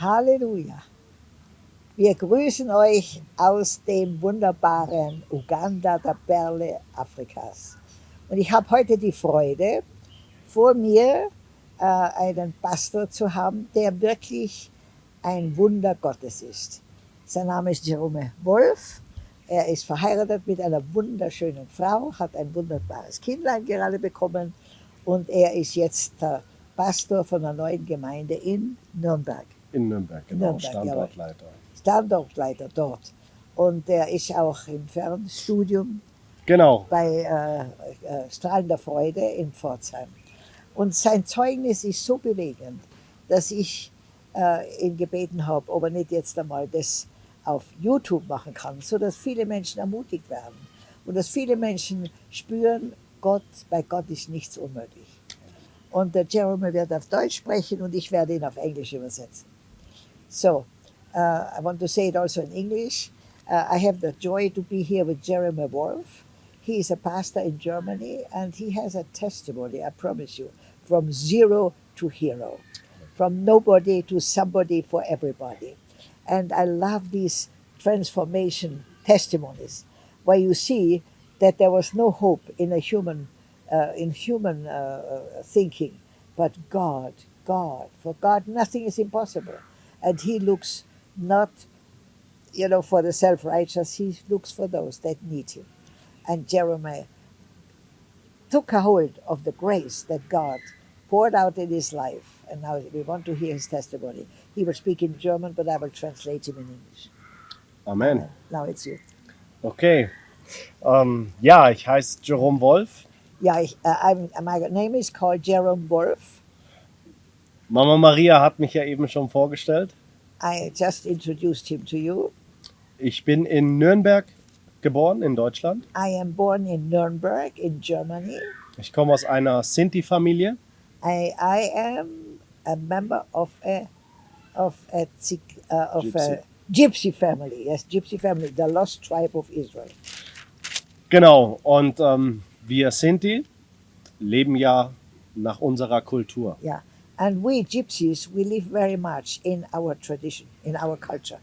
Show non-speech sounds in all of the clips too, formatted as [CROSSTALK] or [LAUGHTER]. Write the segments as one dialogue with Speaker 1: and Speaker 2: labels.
Speaker 1: Halleluja. Wir grüßen euch aus dem wunderbaren Uganda, der Perle Afrikas. Und ich habe heute die Freude, vor mir äh, einen Pastor zu haben, der wirklich ein Wunder Gottes ist. Sein Name ist Jerome Wolf. Er ist verheiratet mit einer wunderschönen Frau, hat ein wunderbares Kindlein gerade bekommen und er ist jetzt der Pastor von einer neuen Gemeinde in Nürnberg.
Speaker 2: In Nürnberg, genau.
Speaker 1: Nürnberg,
Speaker 2: Standortleiter.
Speaker 1: Standortleiter dort. Und er ist auch im Fernstudium
Speaker 2: Genau.
Speaker 1: bei äh, äh, Strahlender Freude in Pforzheim. Und sein Zeugnis ist so bewegend, dass ich äh, ihn gebeten habe, ob er nicht jetzt einmal das auf YouTube machen kann, sodass viele Menschen ermutigt werden und dass viele Menschen spüren, Gott, bei Gott ist nichts unmöglich. Und der Jeremy wird auf Deutsch sprechen und ich werde ihn auf Englisch übersetzen. So, uh, I want to say it also in English. Uh, I have the joy to be here with Jeremy Wolf. He is a pastor in Germany and he has a testimony, I promise you, from zero to hero, from nobody to somebody for everybody. And I love these transformation testimonies where you see that there was no hope in a human, uh, in human uh, thinking, but God, God. For God, nothing is impossible, and He looks not, you know, for the self-righteous. He looks for those that need Him. And Jeremiah took a hold of the grace that God poured out in his life, and now we want to hear his testimony. He will speak in German, but I will translate him in English.
Speaker 2: Amen.
Speaker 1: Now it's you.
Speaker 2: Okay. Ähm, ja, ich heiße Jerome Wolf.
Speaker 1: Ich, uh, I'm, my name is called Jerome Wolf.
Speaker 2: Mama Maria hat mich ja eben schon vorgestellt.
Speaker 1: I just introduced him to you.
Speaker 2: Ich bin in Nürnberg geboren, in Deutschland.
Speaker 1: I am born in Nuremberg in Germany.
Speaker 2: Ich komme aus einer Sinti-Familie.
Speaker 1: I, I am a member of a of a, uh, of a gypsy family. Yes, gypsy family, the lost tribe of Israel.
Speaker 2: Genau. Und ähm, wir Sinti leben ja nach unserer Kultur.
Speaker 1: Yeah, and we gypsies we live very much in our tradition, in our culture.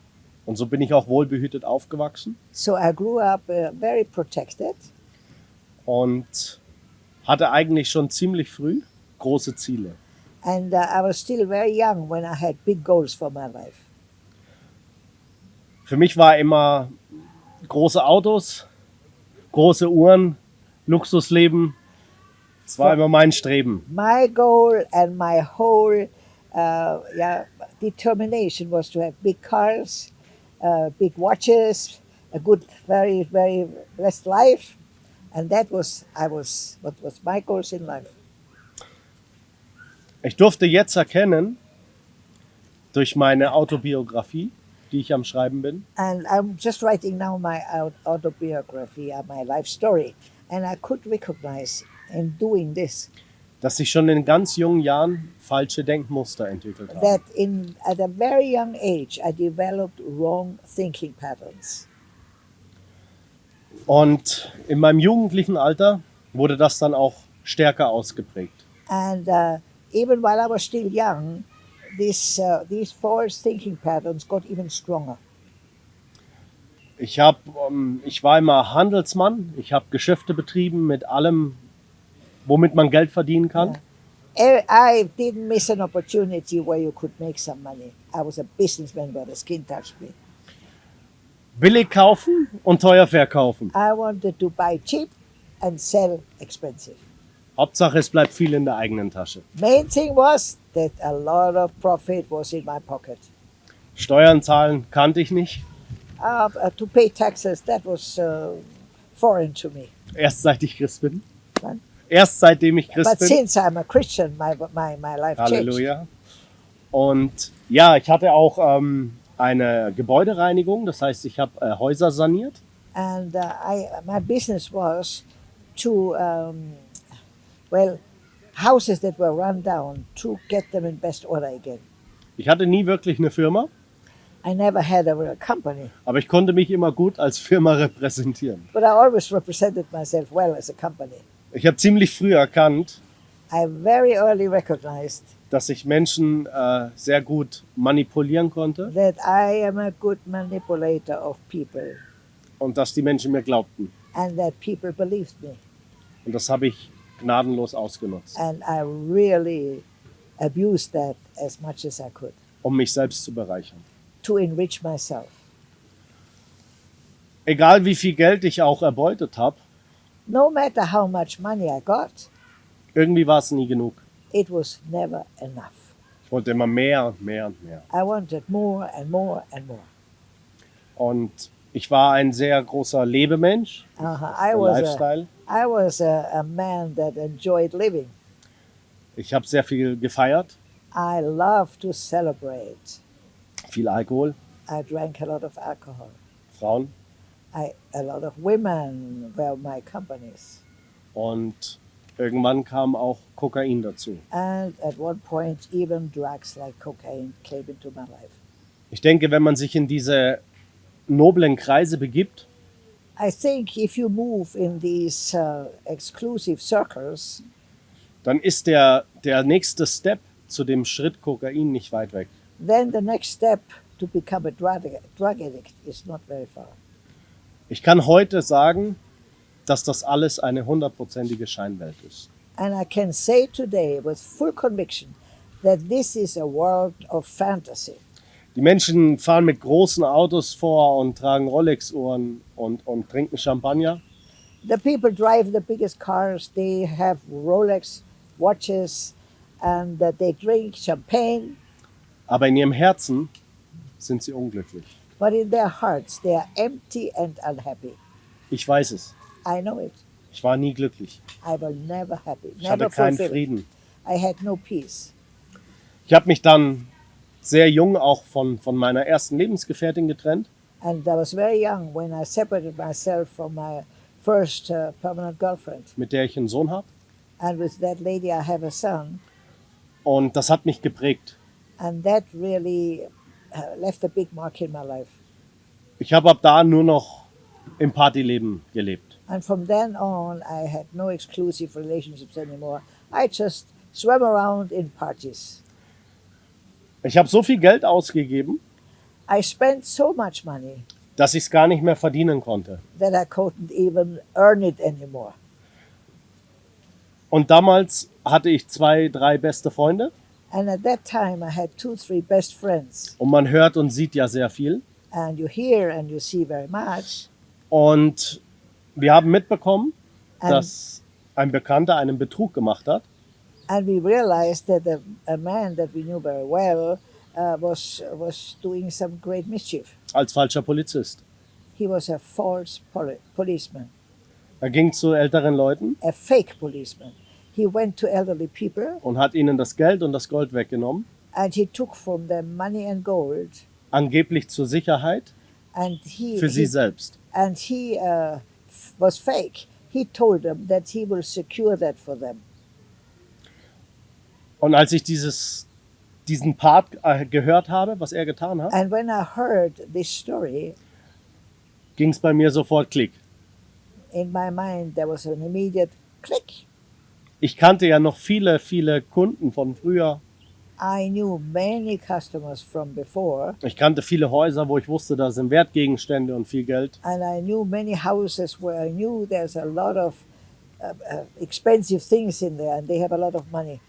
Speaker 2: Und so bin ich auch wohlbehütet aufgewachsen
Speaker 1: So I grew up uh, very protected,
Speaker 2: und hatte eigentlich schon ziemlich früh große Ziele.
Speaker 1: and uh, I was still very young when I had big goals for my life.
Speaker 2: Für mich war immer große Autos, große Uhren, Luxusleben. Das war immer mein Streben.
Speaker 1: My goal and my whole uh, yeah determination was to have big cars, uh, big watches, a good, very, very blessed life, and that was I was what was my goals in life.
Speaker 2: Ich durfte jetzt erkennen, durch meine Autobiografie, die ich am Schreiben bin,
Speaker 1: And I'm just writing now my au- autobiography, uh, my life story, and I could recognize in doing this
Speaker 2: dass ich schon in ganz jungen Jahren falsche Denkmuster entwickelt habe.
Speaker 1: that in at a very young age I developed wrong thinking patterns.
Speaker 2: Und in meinem jugendlichen Alter wurde das dann auch stärker ausgeprägt.
Speaker 1: And uh, even while I was still young, this, uh, these false thinking patterns got even stronger.
Speaker 2: Ich, hab, ähm, ich war immer Handelsmann, ich habe Geschäfte betrieben mit allem, womit man Geld verdienen kann.
Speaker 1: Eh, I didn't miss an opportunity where you could make some money. I was a businessman where the skin touched me.
Speaker 2: Billig kaufen und teuer verkaufen.
Speaker 1: I wanted to buy cheap and sell expensive.
Speaker 2: Hauptsache, es bleibt viel in der eigenen Tasche.
Speaker 1: Main thing was that a lot of profit was in my pocket.
Speaker 2: Steuern zahlen kannte ich nicht.
Speaker 1: Uh, to pay taxes, that was uh, foreign to me.
Speaker 2: Erst seit ich Christ bin.
Speaker 1: Wann?
Speaker 2: Erst seitdem ich Christ
Speaker 1: But
Speaker 2: bin.
Speaker 1: since I'm a Christian, my, my, my life changed.
Speaker 2: Halleluja. Und ja, ich hatte auch ähm, eine Gebäudereinigung. Das heißt, ich habe äh, Häuser saniert.
Speaker 1: and uh, I my business was to um, well houses that were run down to get them in best order again.
Speaker 2: Ich hatte nie wirklich eine Firma,
Speaker 1: I never had a real company,
Speaker 2: aber ich konnte mich immer gut als Firma repräsentieren.
Speaker 1: but I always represented myself well as a company.
Speaker 2: Ich habe ziemlich früh erkannt,
Speaker 1: I very early recognized
Speaker 2: dass ich Menschen äh, sehr gut manipulieren konnte
Speaker 1: that I am a good manipulator of people
Speaker 2: und dass die Menschen mir glaubten.
Speaker 1: and that people believed me.
Speaker 2: Und das habe ich gnadenlos ausgenutzt,
Speaker 1: And I really abused that as much as I could
Speaker 2: um mich selbst zu bereichern.
Speaker 1: to enrich myself.
Speaker 2: Egal wie viel Geld ich auch erbeutet habe,
Speaker 1: No matter how much money I got,
Speaker 2: irgendwie war es nie genug.
Speaker 1: it was never enough.
Speaker 2: Ich wollte immer mehr und mehr und mehr.
Speaker 1: I wanted more and more and more.
Speaker 2: Und ich war ein sehr großer Lebemensch,
Speaker 1: Uh-huh. I
Speaker 2: ein
Speaker 1: was a,
Speaker 2: Lifestyle.
Speaker 1: I was a, a man that enjoyed living.
Speaker 2: Ich habe sehr viel gefeiert,
Speaker 1: I loved to celebrate.
Speaker 2: viel Alkohol,
Speaker 1: I drank a lot of alcohol.
Speaker 2: Frauen.
Speaker 1: I, a lot of women were my companies.
Speaker 2: Und irgendwann kam auch Kokain dazu.
Speaker 1: And at one point, even drugs like cocaine came into my life.
Speaker 2: Ich denke, wenn man sich in diese noblen Kreise begibt,
Speaker 1: I think if you move in these uh, exclusive circles,
Speaker 2: dann ist der, der nächste Step zu dem Schritt Kokain nicht weit weg.
Speaker 1: then the next step to become a drug, drug addict is not very far.
Speaker 2: Ich kann heute sagen, dass das alles eine hundertprozentige Scheinwelt ist.
Speaker 1: And I can say today with full conviction that this is a world of fantasy.
Speaker 2: Die Menschen fahren mit großen Autos vor und tragen Rolex-Uhren und, und trinken Champagner.
Speaker 1: The people drive the biggest cars, they have Rolex watches, and they drink champagne,
Speaker 2: Aber in ihrem Herzen sind sie unglücklich.
Speaker 1: But in their hearts they are empty and unhappy.
Speaker 2: Ich weiß es.
Speaker 1: I know it.
Speaker 2: Ich war nie glücklich.
Speaker 1: I was never happy,
Speaker 2: Ich hatte
Speaker 1: never
Speaker 2: keinen
Speaker 1: fulfilled.
Speaker 2: Frieden.
Speaker 1: I had no peace.
Speaker 2: Ich habe mich dann sehr jung auch von, von meiner ersten Lebensgefährtin getrennt.
Speaker 1: And I was very young when I separated myself from my first uh, permanent girlfriend.
Speaker 2: mit der ich einen Sohn habe.
Speaker 1: And with that lady, I have a son.
Speaker 2: Und das hat mich geprägt.
Speaker 1: And that really left a big mark in my life.
Speaker 2: Ich habe ab da nur noch im Partyleben gelebt.
Speaker 1: And from then on, I had no exclusive relationships anymore. I just swam around in parties.
Speaker 2: Ich habe so viel Geld ausgegeben,
Speaker 1: I spent so much money
Speaker 2: dass ich es gar nicht mehr verdienen konnte.
Speaker 1: that I couldn't even earn it anymore.
Speaker 2: Und damals hatte ich zwei, drei beste Freunde.
Speaker 1: And at that time, I had two, three best friends.
Speaker 2: Und man hört und sieht ja sehr viel.
Speaker 1: And you hear and you see very much.
Speaker 2: Und wir haben mitbekommen,
Speaker 1: And,
Speaker 2: dass ein Bekannter einen Betrug gemacht hat.
Speaker 1: and we realized that a, a man that we knew very well uh, was, was doing some great mischief.
Speaker 2: als falscher Polizist.
Speaker 1: He was a false poli- policeman,
Speaker 2: Er ging zu älteren Leuten
Speaker 1: a fake policeman. He went to elderly people
Speaker 2: und hat ihnen das Geld und das Gold weggenommen,
Speaker 1: and he took from them money and gold
Speaker 2: angeblich zur Sicherheit
Speaker 1: and he,
Speaker 2: für sie
Speaker 1: he
Speaker 2: selbst.
Speaker 1: and he uh, was fake. He told them that he will secure that for them.
Speaker 2: Und als ich dieses, diesen Part äh, gehört habe, was er getan hat,
Speaker 1: And when I heard this story,
Speaker 2: ging es bei mir sofort Klick.
Speaker 1: in my mind there was an immediate click.
Speaker 2: Ich kannte ja noch viele, viele Kunden von früher.
Speaker 1: I knew many customers from before,
Speaker 2: Ich kannte viele Häuser, wo ich wusste, da sind Wertgegenstände und viel Geld.
Speaker 1: and I knew many houses where I knew there's a lot of uh, uh, expensive things in there, and they have a lot of money.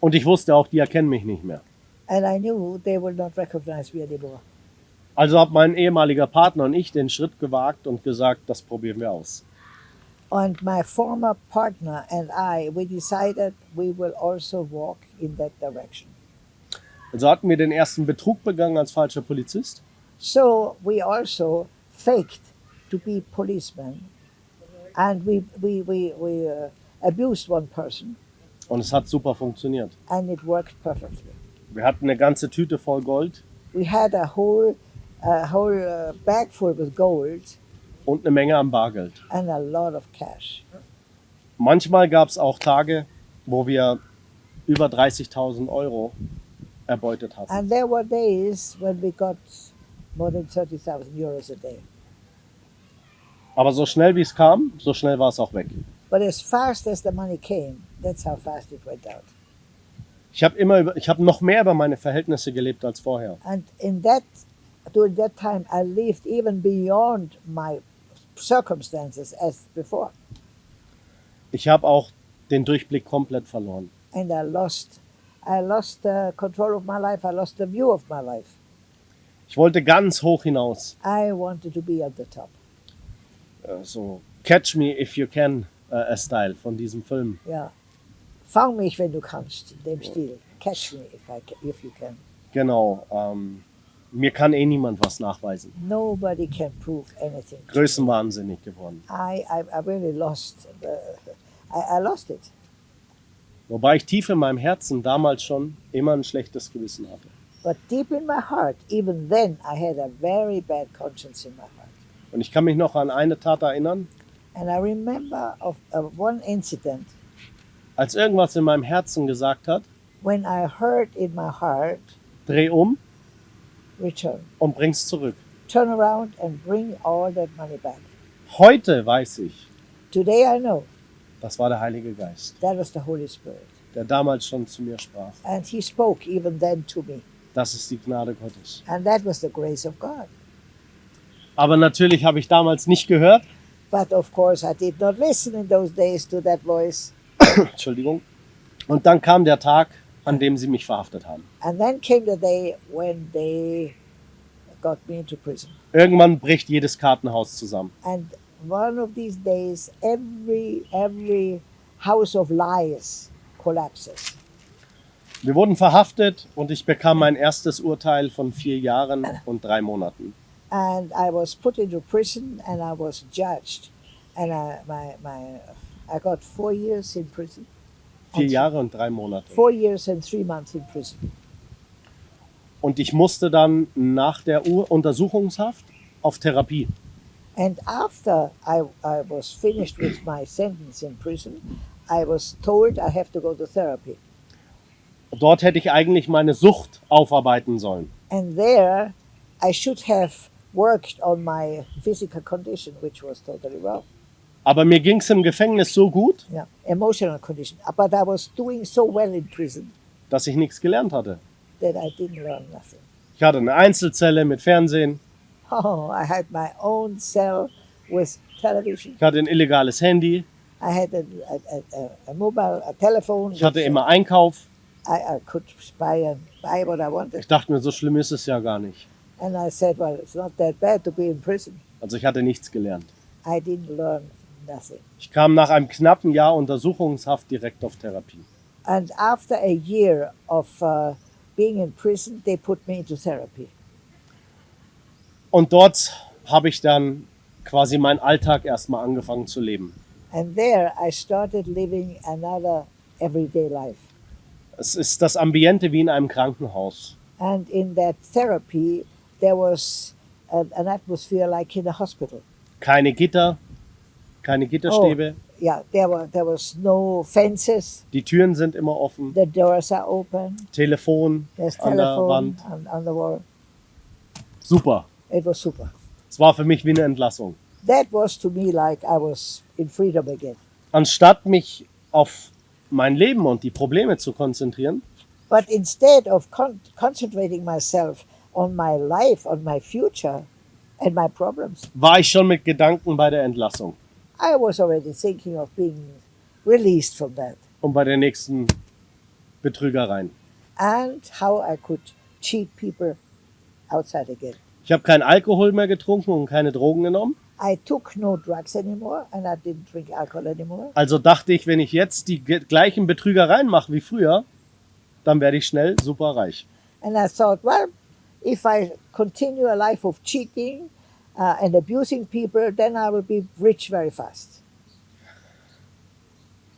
Speaker 2: Und ich wusste auch, die erkennen mich nicht mehr.
Speaker 1: And I knew they will not recognize me anymore.
Speaker 2: Also hat mein ehemaliger Partner und ich den Schritt gewagt und gesagt, das probieren wir aus.
Speaker 1: And my former partner and I, we decided we will also walk in that direction.
Speaker 2: Also hatten wir den ersten Betrug begangen als falscher Polizist.
Speaker 1: So we also faked to be policemen, and we we we, we uh, abused one person,
Speaker 2: Und es hat super funktioniert.
Speaker 1: and it worked perfectly.
Speaker 2: Wir hatten eine ganze Tüte voll Gold
Speaker 1: We had a whole a whole uh, bag full with gold
Speaker 2: und eine Menge am Bargeld.
Speaker 1: and a lot of cash.
Speaker 2: Manchmal gab es auch Tage, wo wir über 30.000 Euro erbeutet hatten.
Speaker 1: And there were days when we got more than thirty thousand euros a day.
Speaker 2: Aber so schnell wie es kam, so schnell war es auch weg.
Speaker 1: But as fast as the money came, that's how fast it went out.
Speaker 2: Ich habe immer über, ich habe noch mehr über meine Verhältnisse gelebt als vorher.
Speaker 1: And in that, during that time, I lived even beyond my circumstances as before.
Speaker 2: Ich habe auch den Durchblick komplett verloren.
Speaker 1: And I lost, I lost uh, control of my life. I lost the view of my life.
Speaker 2: Ich wollte ganz hoch hinaus.
Speaker 1: I wanted to be at the top.
Speaker 2: Äh, So Catch Me If You Can äh, Style von diesem Film.
Speaker 1: Ja. Fang mich, wenn du kannst, dem Stil. Catch me if, I ca- if you can.
Speaker 2: Genau. Ähm, mir kann eh niemand was nachweisen.
Speaker 1: Nobody can prove anything.
Speaker 2: Größenwahnsinnig geworden.
Speaker 1: I, I, I really lost, uh, I, I lost it.
Speaker 2: Wobei ich tief in meinem Herzen damals schon immer ein schlechtes Gewissen hatte.
Speaker 1: But deep in my heart, even then, I had a very bad conscience in my heart.
Speaker 2: Und ich kann mich noch an eine Tat erinnern,
Speaker 1: And I remember of, of one incident
Speaker 2: als irgendwas in meinem Herzen gesagt hat,
Speaker 1: when I heard in my heart,
Speaker 2: dreh um
Speaker 1: return,
Speaker 2: und bring's zurück.
Speaker 1: turn around and bring all that money back.
Speaker 2: Heute weiß ich,
Speaker 1: Today I know
Speaker 2: das war der Heilige Geist,
Speaker 1: that was the Holy Spirit.
Speaker 2: der damals schon zu mir sprach.
Speaker 1: And He spoke even then to me.
Speaker 2: Das ist die Gnade Gottes.
Speaker 1: And that was the grace of God.
Speaker 2: Aber natürlich habe ich damals nicht gehört,
Speaker 1: But of course, I did not listen in those days to that voice. [COUGHS]
Speaker 2: Entschuldigung. Und dann kam der Tag, an dem sie mich verhaftet haben.
Speaker 1: And then came the day when they got me into prison.
Speaker 2: Irgendwann bricht jedes Kartenhaus zusammen.
Speaker 1: And one of these days, every every house of lies collapses.
Speaker 2: Wir wurden verhaftet und ich bekam mein erstes Urteil von vier Jahren und drei Monaten.
Speaker 1: And I was put into prison, and I was judged, and I my my I got four years in prison.
Speaker 2: Vier Jahre und drei Monate.
Speaker 1: Four years and three months in prison.
Speaker 2: Und ich musste dann nach der Ur Untersuchungshaft auf Therapie.
Speaker 1: And after I, I was finished with my sentence in prison, I was told I have to go to therapy.
Speaker 2: Dort hätte ich eigentlich meine Sucht aufarbeiten sollen.
Speaker 1: And there, I should have worked on my physical condition, which was totally wrong.
Speaker 2: Aber mir ging es im Gefängnis so gut,
Speaker 1: Yeah, emotional condition. But I was doing so well in prison
Speaker 2: dass ich nichts gelernt hatte.
Speaker 1: that I didn't learn nothing.
Speaker 2: Ich hatte eine Einzelzelle mit Fernsehen,
Speaker 1: Oh, I had my own cell with television.
Speaker 2: ich hatte ein illegales Handy,
Speaker 1: I had a, a, a, a mobile, a telephone.
Speaker 2: ich hatte immer Einkauf.
Speaker 1: I, I could buy and buy what I wanted.
Speaker 2: Ich dachte mir, so schlimm ist es ja gar nicht.
Speaker 1: And I said, well, it's not that bad to be in prison.
Speaker 2: Also ich hatte nichts gelernt.
Speaker 1: I didn't learn nothing.
Speaker 2: Ich kam nach einem knappen Jahr Untersuchungshaft direkt auf Therapie.
Speaker 1: And after a year of uh, being in prison, they put me into therapy.
Speaker 2: Und dort habe ich dann quasi meinen Alltag erstmal angefangen zu leben.
Speaker 1: And there I started living another everyday life.
Speaker 2: Es ist das Ambiente wie in einem Krankenhaus.
Speaker 1: And in that therapy, there was an atmosphere like in a hospital.
Speaker 2: Keine Gitter, keine Gitterstäbe.
Speaker 1: Yeah, there were there was no fences.
Speaker 2: Die Türen sind immer offen.
Speaker 1: The doors are open.
Speaker 2: Telefon
Speaker 1: There's
Speaker 2: an der
Speaker 1: telephone
Speaker 2: Wand.
Speaker 1: on, on the wall.
Speaker 2: Super.
Speaker 1: It was super.
Speaker 2: Es war für mich wie eine Entlassung.
Speaker 1: That was to me like I was in freedom again.
Speaker 2: Anstatt mich auf mein Leben und die Probleme zu konzentrieren,
Speaker 1: But instead of con- concentrating myself on my life, on my future, and my problems,
Speaker 2: war ich schon mit Gedanken bei der Entlassung
Speaker 1: I was already thinking of being released from that
Speaker 2: und bei den nächsten Betrügereien.
Speaker 1: and how I could cheat people outside again.
Speaker 2: Ich habe keinen Alkohol mehr getrunken und keine Drogen genommen.
Speaker 1: I took no drugs anymore and I didn't drink alcohol anymore.
Speaker 2: Also dachte ich, wenn ich jetzt die gleichen Betrügereien mache wie früher, dann werde ich schnell super reich.
Speaker 1: And I thought, well, if I continue a life of cheating uh, and abusing people, then I will be rich very fast.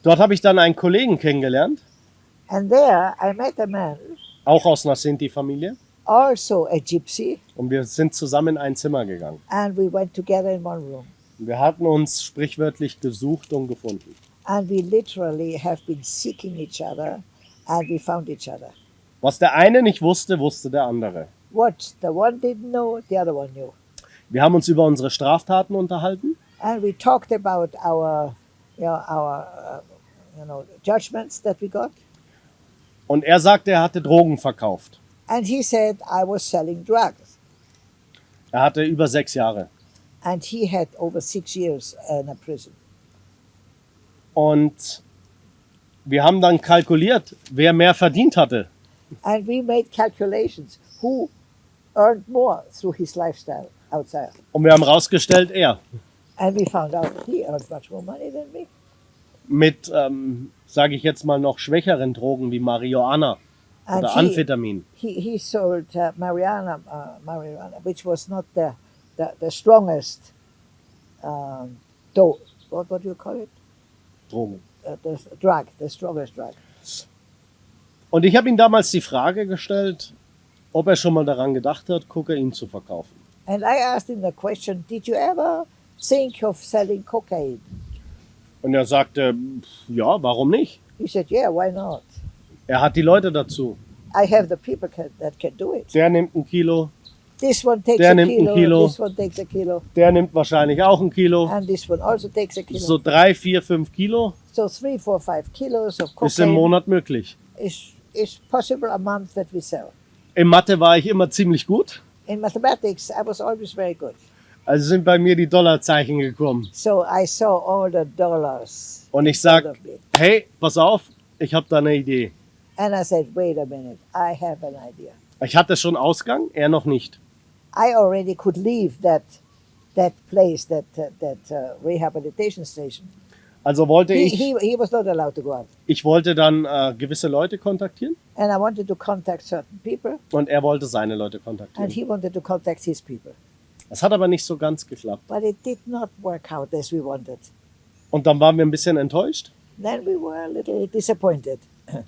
Speaker 2: Dort habe ich dann einen Kollegen kennengelernt,
Speaker 1: And there I met a man,
Speaker 2: auch aus einer Sinti-Familie.
Speaker 1: also a gypsy,
Speaker 2: Und wir sind zusammen in ein Zimmer gegangen.
Speaker 1: and we went together in one room.
Speaker 2: Und wir hatten uns sprichwörtlich gesucht und gefunden.
Speaker 1: And we literally have been seeking each other, and we found each other.
Speaker 2: Was der eine nicht wusste, wusste der andere.
Speaker 1: What the one didn't know, the other one knew.
Speaker 2: Wir haben uns über unsere Straftaten unterhalten
Speaker 1: And we talked about our, you know, our, uh, you know, judgments that we got.
Speaker 2: Und er sagte, er hatte Drogen verkauft.
Speaker 1: And he said I was selling drugs.
Speaker 2: Er hatte über sechs Jahre.
Speaker 1: And he had over six years in a prison.
Speaker 2: Und wir haben dann kalkuliert, wer mehr verdient hatte.
Speaker 1: And we made calculations who earned more through his lifestyle outside.
Speaker 2: Und wir haben rausgestellt, er.
Speaker 1: And we found out he earned much more money than me.
Speaker 2: Mit, ähm, sage ich jetzt mal, noch schwächeren Drogen wie Marihuana oder
Speaker 1: he,
Speaker 2: Amphetamin.
Speaker 1: he, he sold uh, marijuana, uh, marijuana, which was not the, the, the strongest um, do- what, what do you call it?
Speaker 2: Drogen.
Speaker 1: Uh, the drug, the strongest drug.
Speaker 2: Und ich habe ihm damals die Frage gestellt, ob er schon mal daran gedacht hat, Kokain zu verkaufen.
Speaker 1: And I asked him the question, did you ever think of selling cocaine?
Speaker 2: Und er sagte, ja, warum nicht?
Speaker 1: He said, yeah, why not?
Speaker 2: Er hat die Leute dazu.
Speaker 1: I have the people can, that can do it.
Speaker 2: Der nimmt ein Kilo,
Speaker 1: This one takes
Speaker 2: Der
Speaker 1: a
Speaker 2: nimmt ein
Speaker 1: kilo,
Speaker 2: Kilo.
Speaker 1: this one takes a kilo,
Speaker 2: der nimmt wahrscheinlich auch ein Kilo.
Speaker 1: and this one also takes a kilo.
Speaker 2: So drei, vier, fünf Kilo
Speaker 1: So three, four, five kilos of
Speaker 2: ist im
Speaker 1: cocaine
Speaker 2: Monat möglich.
Speaker 1: is, is possible a month that we sell.
Speaker 2: In Mathe war ich immer ziemlich gut.
Speaker 1: In mathematics, I was always very good.
Speaker 2: Also sind bei mir die Dollarzeichen gekommen.
Speaker 1: So I saw all the dollars.
Speaker 2: Und ich sag, hey, pass auf, ich habe da eine Idee.
Speaker 1: And I said, wait a minute, I have an idea.
Speaker 2: Ich hatte schon Ausgang, er noch nicht.
Speaker 1: I already could leave that that place, that uh, that uh, rehabilitation station.
Speaker 2: Also wollte
Speaker 1: He,
Speaker 2: ich,
Speaker 1: he, he was not allowed to go out.
Speaker 2: ich wollte dann äh, gewisse Leute kontaktieren
Speaker 1: And I wanted to contact certain people,
Speaker 2: und er wollte seine Leute
Speaker 1: and
Speaker 2: kontaktieren.
Speaker 1: he wanted to contact his people.
Speaker 2: Das hat aber nicht so ganz geklappt.
Speaker 1: But it did not work out as we wanted.
Speaker 2: Und dann waren wir ein bisschen enttäuscht.
Speaker 1: Then we were a little disappointed.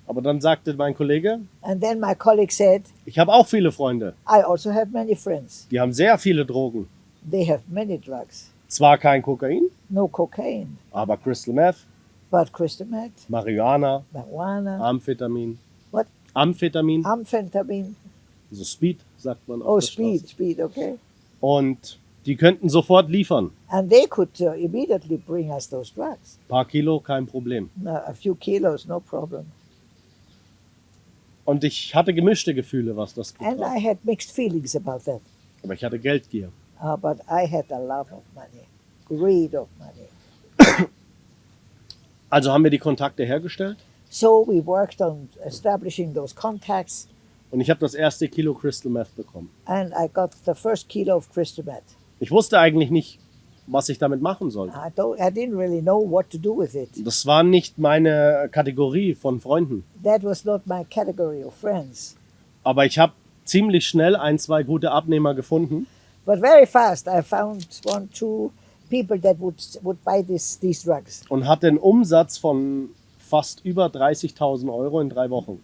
Speaker 2: Aber dann sagte mein Kollege,
Speaker 1: And then my colleague said,
Speaker 2: ich habe auch viele Freunde.
Speaker 1: I also have many friends.
Speaker 2: Die haben sehr viele Drogen.
Speaker 1: They have many drugs.
Speaker 2: Zwar kein Kokain,
Speaker 1: No cocaine,
Speaker 2: aber Crystal Meth,
Speaker 1: but crystal meth,
Speaker 2: Marihuana,
Speaker 1: marijuana,
Speaker 2: Amphetamin.
Speaker 1: What?
Speaker 2: Amphetamine,
Speaker 1: amphetamine.
Speaker 2: also Speed, sagt man auf
Speaker 1: Oh,
Speaker 2: der
Speaker 1: speed,
Speaker 2: Straße.
Speaker 1: speed, okay.
Speaker 2: Und die könnten sofort liefern.
Speaker 1: And they could uh, immediately bring us those drugs.
Speaker 2: Ein paar Kilo, kein Problem.
Speaker 1: No, a few kilos, no problem.
Speaker 2: Und ich hatte gemischte Gefühle, was das
Speaker 1: And
Speaker 2: betraf.
Speaker 1: I had mixed feelings about that.
Speaker 2: Aber ich hatte Geldgier.
Speaker 1: Uh, but I had a love of money, greed of money.
Speaker 2: Also haben wir die Kontakte hergestellt
Speaker 1: So we worked on establishing those contacts,
Speaker 2: und ich habe das erste Kilo Crystal Meth bekommen.
Speaker 1: and I got the first kilo of crystal meth.
Speaker 2: Ich wusste eigentlich nicht, was ich damit machen sollte.
Speaker 1: I, don't, I didn't really know what to do with it.
Speaker 2: Das war nicht meine Kategorie von Freunden.
Speaker 1: That was not my category of friends.
Speaker 2: Aber ich habe ziemlich schnell ein, zwei gute Abnehmer gefunden.
Speaker 1: But very fast, I found one, two people that would would buy this, these drugs.
Speaker 2: und hatte einen Umsatz von fast über 30.000 Euro in drei Wochen.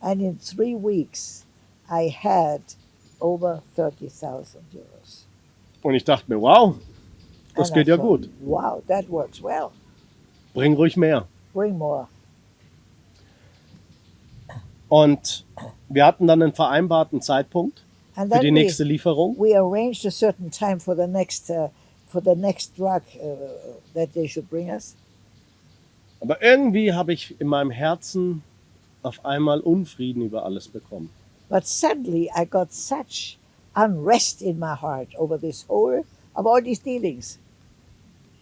Speaker 1: And in three weeks, I had over 30,000 euros.
Speaker 2: Und ich dachte mir, wow, das
Speaker 1: And I
Speaker 2: geht ja
Speaker 1: thought,
Speaker 2: gut.
Speaker 1: Wow, that works well.
Speaker 2: Bring ruhig mehr.
Speaker 1: Bring more.
Speaker 2: Und wir hatten dann einen vereinbarten Zeitpunkt für die
Speaker 1: then we,
Speaker 2: nächste Lieferung.
Speaker 1: we arranged a certain time for the next uh, for the next drug uh, that they should bring us.
Speaker 2: Aber irgendwie habe ich in meinem Herzen auf einmal Unfrieden über alles bekommen.
Speaker 1: But suddenly, I got such unrest in my heart over this whole of all these dealings.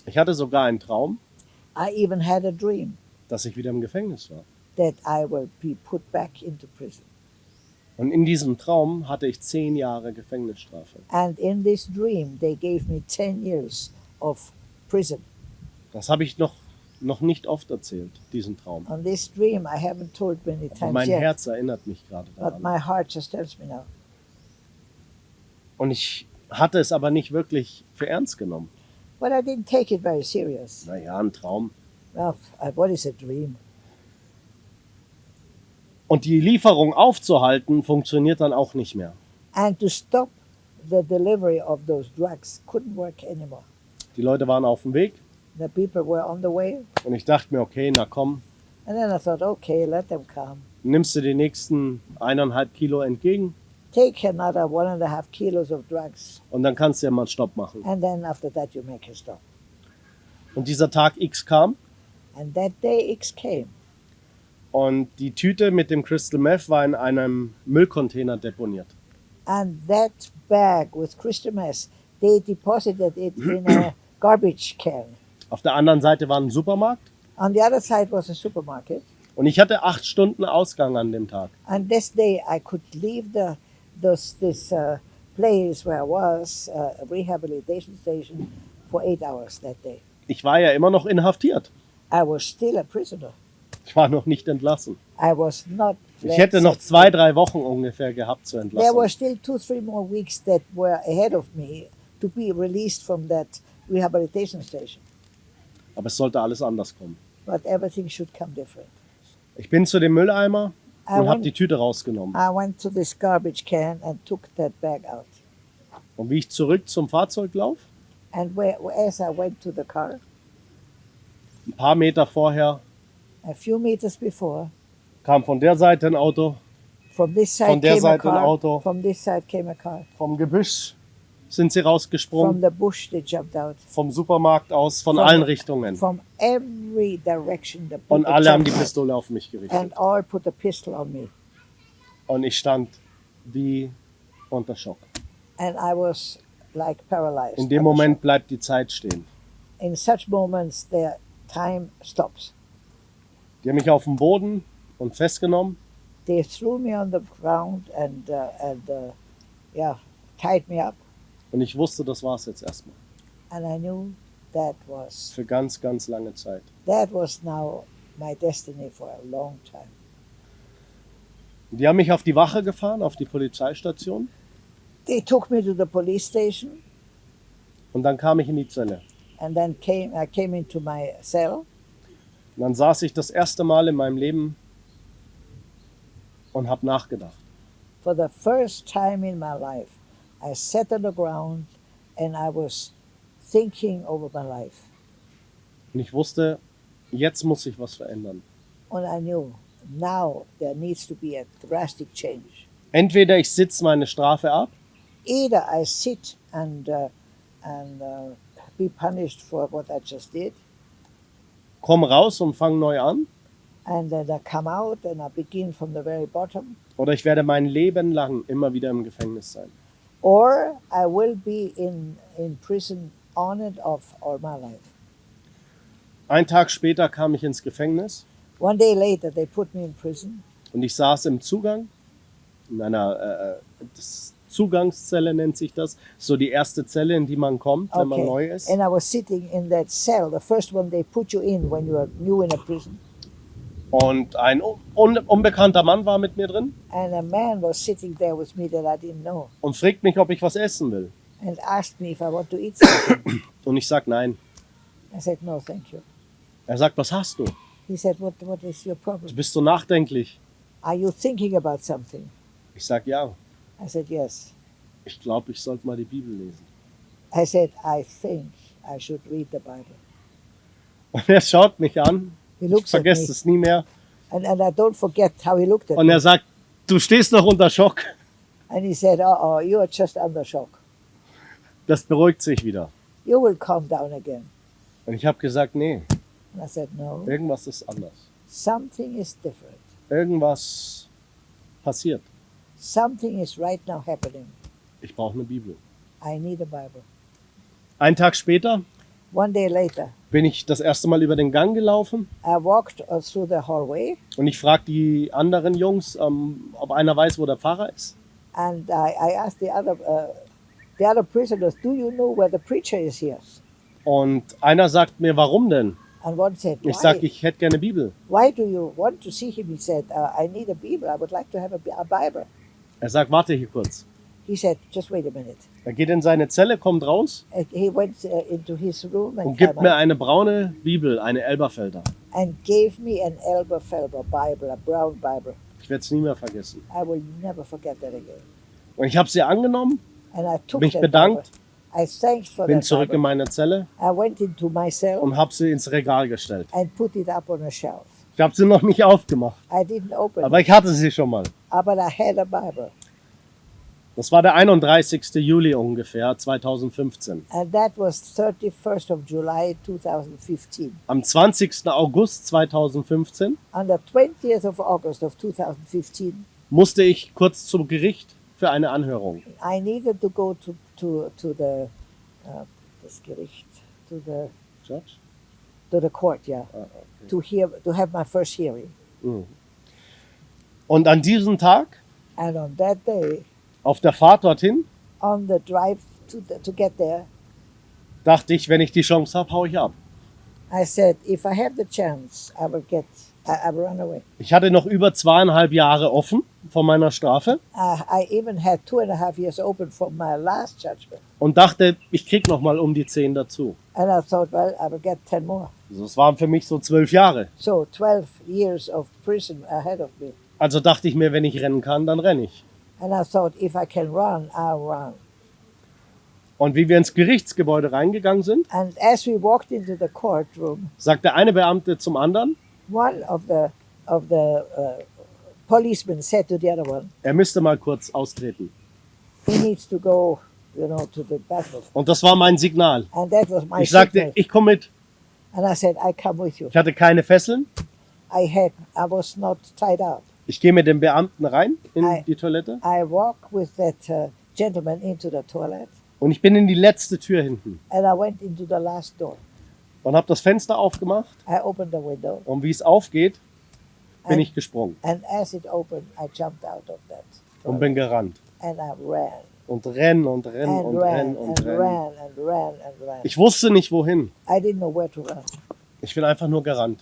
Speaker 2: Ich hatte sogar einen Traum,
Speaker 1: I even had a dream
Speaker 2: dass ich wieder im Gefängnis war.
Speaker 1: that I will be put back into prison.
Speaker 2: Und in diesem Traum hatte ich zehn Jahre Gefängnisstrafe.
Speaker 1: And in this dream, they gave me 10 years of prison.
Speaker 2: Das habe ich noch, noch nicht oft erzählt, diesen Traum.
Speaker 1: On this dream, I haven't told many
Speaker 2: Aber
Speaker 1: times
Speaker 2: mein
Speaker 1: yet,
Speaker 2: Herz erinnert mich gerade
Speaker 1: but
Speaker 2: daran.
Speaker 1: my heart just tells me now.
Speaker 2: Und ich hatte es aber nicht wirklich für ernst genommen.
Speaker 1: But I didn't take it very serious.
Speaker 2: Naja, ein Traum.
Speaker 1: Well, uh, what is a dream?
Speaker 2: Und die Lieferung aufzuhalten, funktioniert dann auch nicht mehr.
Speaker 1: And to stop the delivery of those drugs couldn't work anymore.
Speaker 2: Die Leute waren auf dem Weg
Speaker 1: The people were on the way,
Speaker 2: und ich dachte mir, okay, na komm,
Speaker 1: and then I thought, okay, let them come.
Speaker 2: nimmst du die nächsten eineinhalb Kilo entgegen
Speaker 1: Take another one and a half kilos of drugs,
Speaker 2: und dann kannst du ja mal Stopp machen.
Speaker 1: and then after that you make a stop.
Speaker 2: Und dieser Tag X kam
Speaker 1: And that day X came,
Speaker 2: Und die Tüte mit dem Crystal Meth war in einem Müllcontainer deponiert.
Speaker 1: And that bag with crystal meth, they deposited it in a [CLEARS THROAT] garbage can.
Speaker 2: Auf der anderen Seite war ein Supermarkt.
Speaker 1: On the other side was a supermarket.
Speaker 2: Und ich hatte acht Stunden Ausgang an dem Tag.
Speaker 1: And this day I could leave the this this uh, place where I was, uh, a rehabilitation station, for eight hours that day.
Speaker 2: Ich war ja immer noch inhaftiert.
Speaker 1: I was still a prisoner.
Speaker 2: Ich war noch nicht entlassen.
Speaker 1: I was not.
Speaker 2: Ich hätte noch zwei, drei Wochen ungefähr gehabt zur
Speaker 1: There were still two, three more weeks that were ahead of me to be released from that rehabilitation station.
Speaker 2: Aber es sollte alles anders kommen.
Speaker 1: But everything should come different.
Speaker 2: Ich bin zu dem Mülleimer
Speaker 1: I
Speaker 2: und habe die Tüte rausgenommen.
Speaker 1: I went to this garbage can and took that bag out.
Speaker 2: Und wie ich zurück zum Fahrzeug laufe,
Speaker 1: And where, as I went to the car,
Speaker 2: ein paar Meter vorher,
Speaker 1: a few meters before,
Speaker 2: kam von der Seite ein Auto,
Speaker 1: from this side
Speaker 2: Von der
Speaker 1: came a
Speaker 2: Seite ein
Speaker 1: car.
Speaker 2: Auto.
Speaker 1: From this side came a car.
Speaker 2: vom Gebüsch sind sie
Speaker 1: From
Speaker 2: rausgesprungen,
Speaker 1: the bush they jumped out.
Speaker 2: vom Supermarkt aus, von
Speaker 1: From-
Speaker 2: allen Richtungen.
Speaker 1: From every direction the
Speaker 2: Und alle haben die. Pistole auf mich gerichtet.
Speaker 1: And all put a pistol on me.
Speaker 2: Und ich stand wie unter Schock.
Speaker 1: And I was like paralyzed.
Speaker 2: In dem Moment bleibt die Zeit stehen.
Speaker 1: In such moments, the time stops.
Speaker 2: Die haben mich auf den Boden und festgenommen
Speaker 1: They threw me on the ground and uh, and uh, yeah, tied me up.
Speaker 2: und ich wusste, das war's jetzt erstmal.
Speaker 1: And I knew that was
Speaker 2: Für ganz, ganz lange Zeit.
Speaker 1: that was now my destiny for a long time.
Speaker 2: Die haben mich auf die Wache gefahren, auf die Polizeistation
Speaker 1: They took me to the police station,
Speaker 2: und dann kam ich in die Zelle.
Speaker 1: and then came I came into my cell.
Speaker 2: Und dann saß ich das erste Mal in meinem Leben und habe nachgedacht.
Speaker 1: For the first time in my life, I sat on the ground and I was thinking over my life.
Speaker 2: Und ich wusste, jetzt muss sich was verändern.
Speaker 1: And I knew now there needs to be a drastic change.
Speaker 2: Entweder ich sitze meine Strafe ab
Speaker 1: Either I sit and uh, and uh, be punished for what I just did,
Speaker 2: komme raus und fange neu an,
Speaker 1: and then I come out and I begin from the very bottom,
Speaker 2: oder ich werde mein Leben lang immer wieder im Gefängnis sein.
Speaker 1: or I will be in in prison on and off all my life.
Speaker 2: Ein Tag später kam ich ins Gefängnis
Speaker 1: One day later, they put me in prison,
Speaker 2: und ich saß im Zugang, in einer äh, äh, das Zugangszelle nennt sich das, so die erste Zelle, in die man kommt, wenn man neu ist.
Speaker 1: and I was sitting in that cell, the first one they put you in when you are new in a prison,
Speaker 2: Und ein un unbekannter Mann war mit mir drin
Speaker 1: and a man was sitting there with me that I didn't know,
Speaker 2: und fragt mich, ob ich was essen will.
Speaker 1: and asked me if I want to eat something. [COUGHS]
Speaker 2: Und ich sag nein.
Speaker 1: I said no, thank you.
Speaker 2: Er sagt, was hast du?
Speaker 1: He said, what what is your
Speaker 2: Du
Speaker 1: problem?
Speaker 2: bist so nachdenklich.
Speaker 1: Are you thinking about something?
Speaker 2: Ich sag ja.
Speaker 1: I said yes.
Speaker 2: Ich glaube, ich sollte mal die Bibel lesen.
Speaker 1: I said I think I should read the Bible.
Speaker 2: Und er schaut mich an. Ich vergesse es nie mehr.
Speaker 1: and, and I don't forget how he looked at
Speaker 2: Und er sagt, du stehst noch unter Schock.
Speaker 1: And he said, "Uh oh, you are just under shock.
Speaker 2: Das beruhigt sich wieder.
Speaker 1: You will calm down again."
Speaker 2: Und ich habe gesagt, nee,
Speaker 1: And I said, "No,
Speaker 2: irgendwas ist anders.
Speaker 1: something is different.
Speaker 2: Irgendwas passiert.
Speaker 1: Something is right now happening.
Speaker 2: Ich brauche eine Bibel.
Speaker 1: I need a Bible."
Speaker 2: Einen Tag später
Speaker 1: One day later,
Speaker 2: bin ich das erste Mal über den Gang gelaufen
Speaker 1: I walked uh, through the hallway
Speaker 2: und ich frage die anderen Jungs, ähm, ob einer weiß, wo der Pfarrer ist.
Speaker 1: and I, I asked the other uh, the other prisoners, "Do you know where the preacher is here?"
Speaker 2: Und einer sagt mir, warum denn?
Speaker 1: And one said,
Speaker 2: Ich sage,
Speaker 1: "Why?
Speaker 2: ich hätte gerne Bibel.
Speaker 1: Why do you want to see him?" He said, uh, "I need a Bible. I would like to have a, a Bible."
Speaker 2: Er sagt, warte hier kurz.
Speaker 1: He said, "Just wait a minute."
Speaker 2: Er geht in seine Zelle, kommt raus
Speaker 1: And he went uh, into his room and,
Speaker 2: und gibt
Speaker 1: came
Speaker 2: mir
Speaker 1: out
Speaker 2: eine braune Bibel, eine Elberfelder.
Speaker 1: and gave me an Elberfelder Bible, a brown Bible.
Speaker 2: Ich werde es nie mehr vergessen.
Speaker 1: I will never forget that again.
Speaker 2: Und ich habe sie angenommen,
Speaker 1: And I took
Speaker 2: mich
Speaker 1: that
Speaker 2: bedankt,
Speaker 1: Bible. I thanked for
Speaker 2: bin
Speaker 1: that
Speaker 2: zurück in
Speaker 1: Bible.
Speaker 2: meine Zelle
Speaker 1: I went into my cell
Speaker 2: und habe sie ins Regal gestellt.
Speaker 1: and put it up on a shelf.
Speaker 2: Ich habe sie noch nicht aufgemacht,
Speaker 1: I didn't open
Speaker 2: aber
Speaker 1: it,
Speaker 2: ich hatte sie schon mal.
Speaker 1: But I had a Bible.
Speaker 2: Das war der 31. Juli ungefähr 2015.
Speaker 1: And that was 31st of July 2015.
Speaker 2: Am 20. August 2015
Speaker 1: On the 20th of August of 2015,
Speaker 2: musste ich kurz zum Gericht für eine Anhörung.
Speaker 1: I needed to go to, to, to the uh, das Gericht, to the,
Speaker 2: Judge?
Speaker 1: to the court, yeah,
Speaker 2: Ah, okay.
Speaker 1: to hear, to have my first hearing.
Speaker 2: Mhm. Und an diesem Tag,
Speaker 1: And on that day,
Speaker 2: auf der Fahrt dorthin,
Speaker 1: on the drive to, the, to get there,
Speaker 2: dachte ich, wenn ich die Chance habe, hau ich ab.
Speaker 1: I said, if I have the chance, I will get, I, I will run away.
Speaker 2: Ich hatte noch über zweieinhalb Jahre offen von meiner Strafe
Speaker 1: Uh, I even had two and a half years open from my last judgment.
Speaker 2: und dachte, ich krieg noch mal um die zehn dazu.
Speaker 1: And I thought, well, I will get 10 more.
Speaker 2: Also es waren für mich so zwölf Jahre.
Speaker 1: So 12 years of prison ahead of me.
Speaker 2: Also dachte ich mir, wenn ich rennen kann, dann renne ich.
Speaker 1: And I thought, if I can run, I'll run.
Speaker 2: Und wie wir ins Gerichtsgebäude reingegangen sind,
Speaker 1: And as we walked into the courtroom,
Speaker 2: sagt der eine Beamte zum anderen,
Speaker 1: one of the of the uh, policemen said to the other one,
Speaker 2: er müsste mal kurz austreten.
Speaker 1: "He needs to go, you know, to the bathroom."
Speaker 2: Und das war mein Signal.
Speaker 1: And that was my
Speaker 2: Ich sagte,
Speaker 1: signal.
Speaker 2: ich komme mit.
Speaker 1: And I said, "I come with you."
Speaker 2: Ich hatte keine Fesseln.
Speaker 1: I had, I was not tied up.
Speaker 2: Ich gehe mit dem Beamten rein in
Speaker 1: Ei.
Speaker 2: die Toilette
Speaker 1: I walked with that uh, gentleman into the toilet,
Speaker 2: und ich bin in die letzte Tür hinten
Speaker 1: and I went into the last door.
Speaker 2: und habe das Fenster aufgemacht
Speaker 1: I opened the window,
Speaker 2: und wie es aufgeht, bin
Speaker 1: and,
Speaker 2: ich gesprungen
Speaker 1: and as it opened, I jumped out of that
Speaker 2: und
Speaker 1: toilet,
Speaker 2: bin gerannt.
Speaker 1: and I ran.
Speaker 2: Und renn und renn
Speaker 1: and
Speaker 2: und
Speaker 1: ran
Speaker 2: renn und
Speaker 1: and
Speaker 2: renn.
Speaker 1: ran and ran and ran.
Speaker 2: Ich wusste nicht wohin.
Speaker 1: I didn't know where to run.
Speaker 2: Ich bin einfach nur gerannt.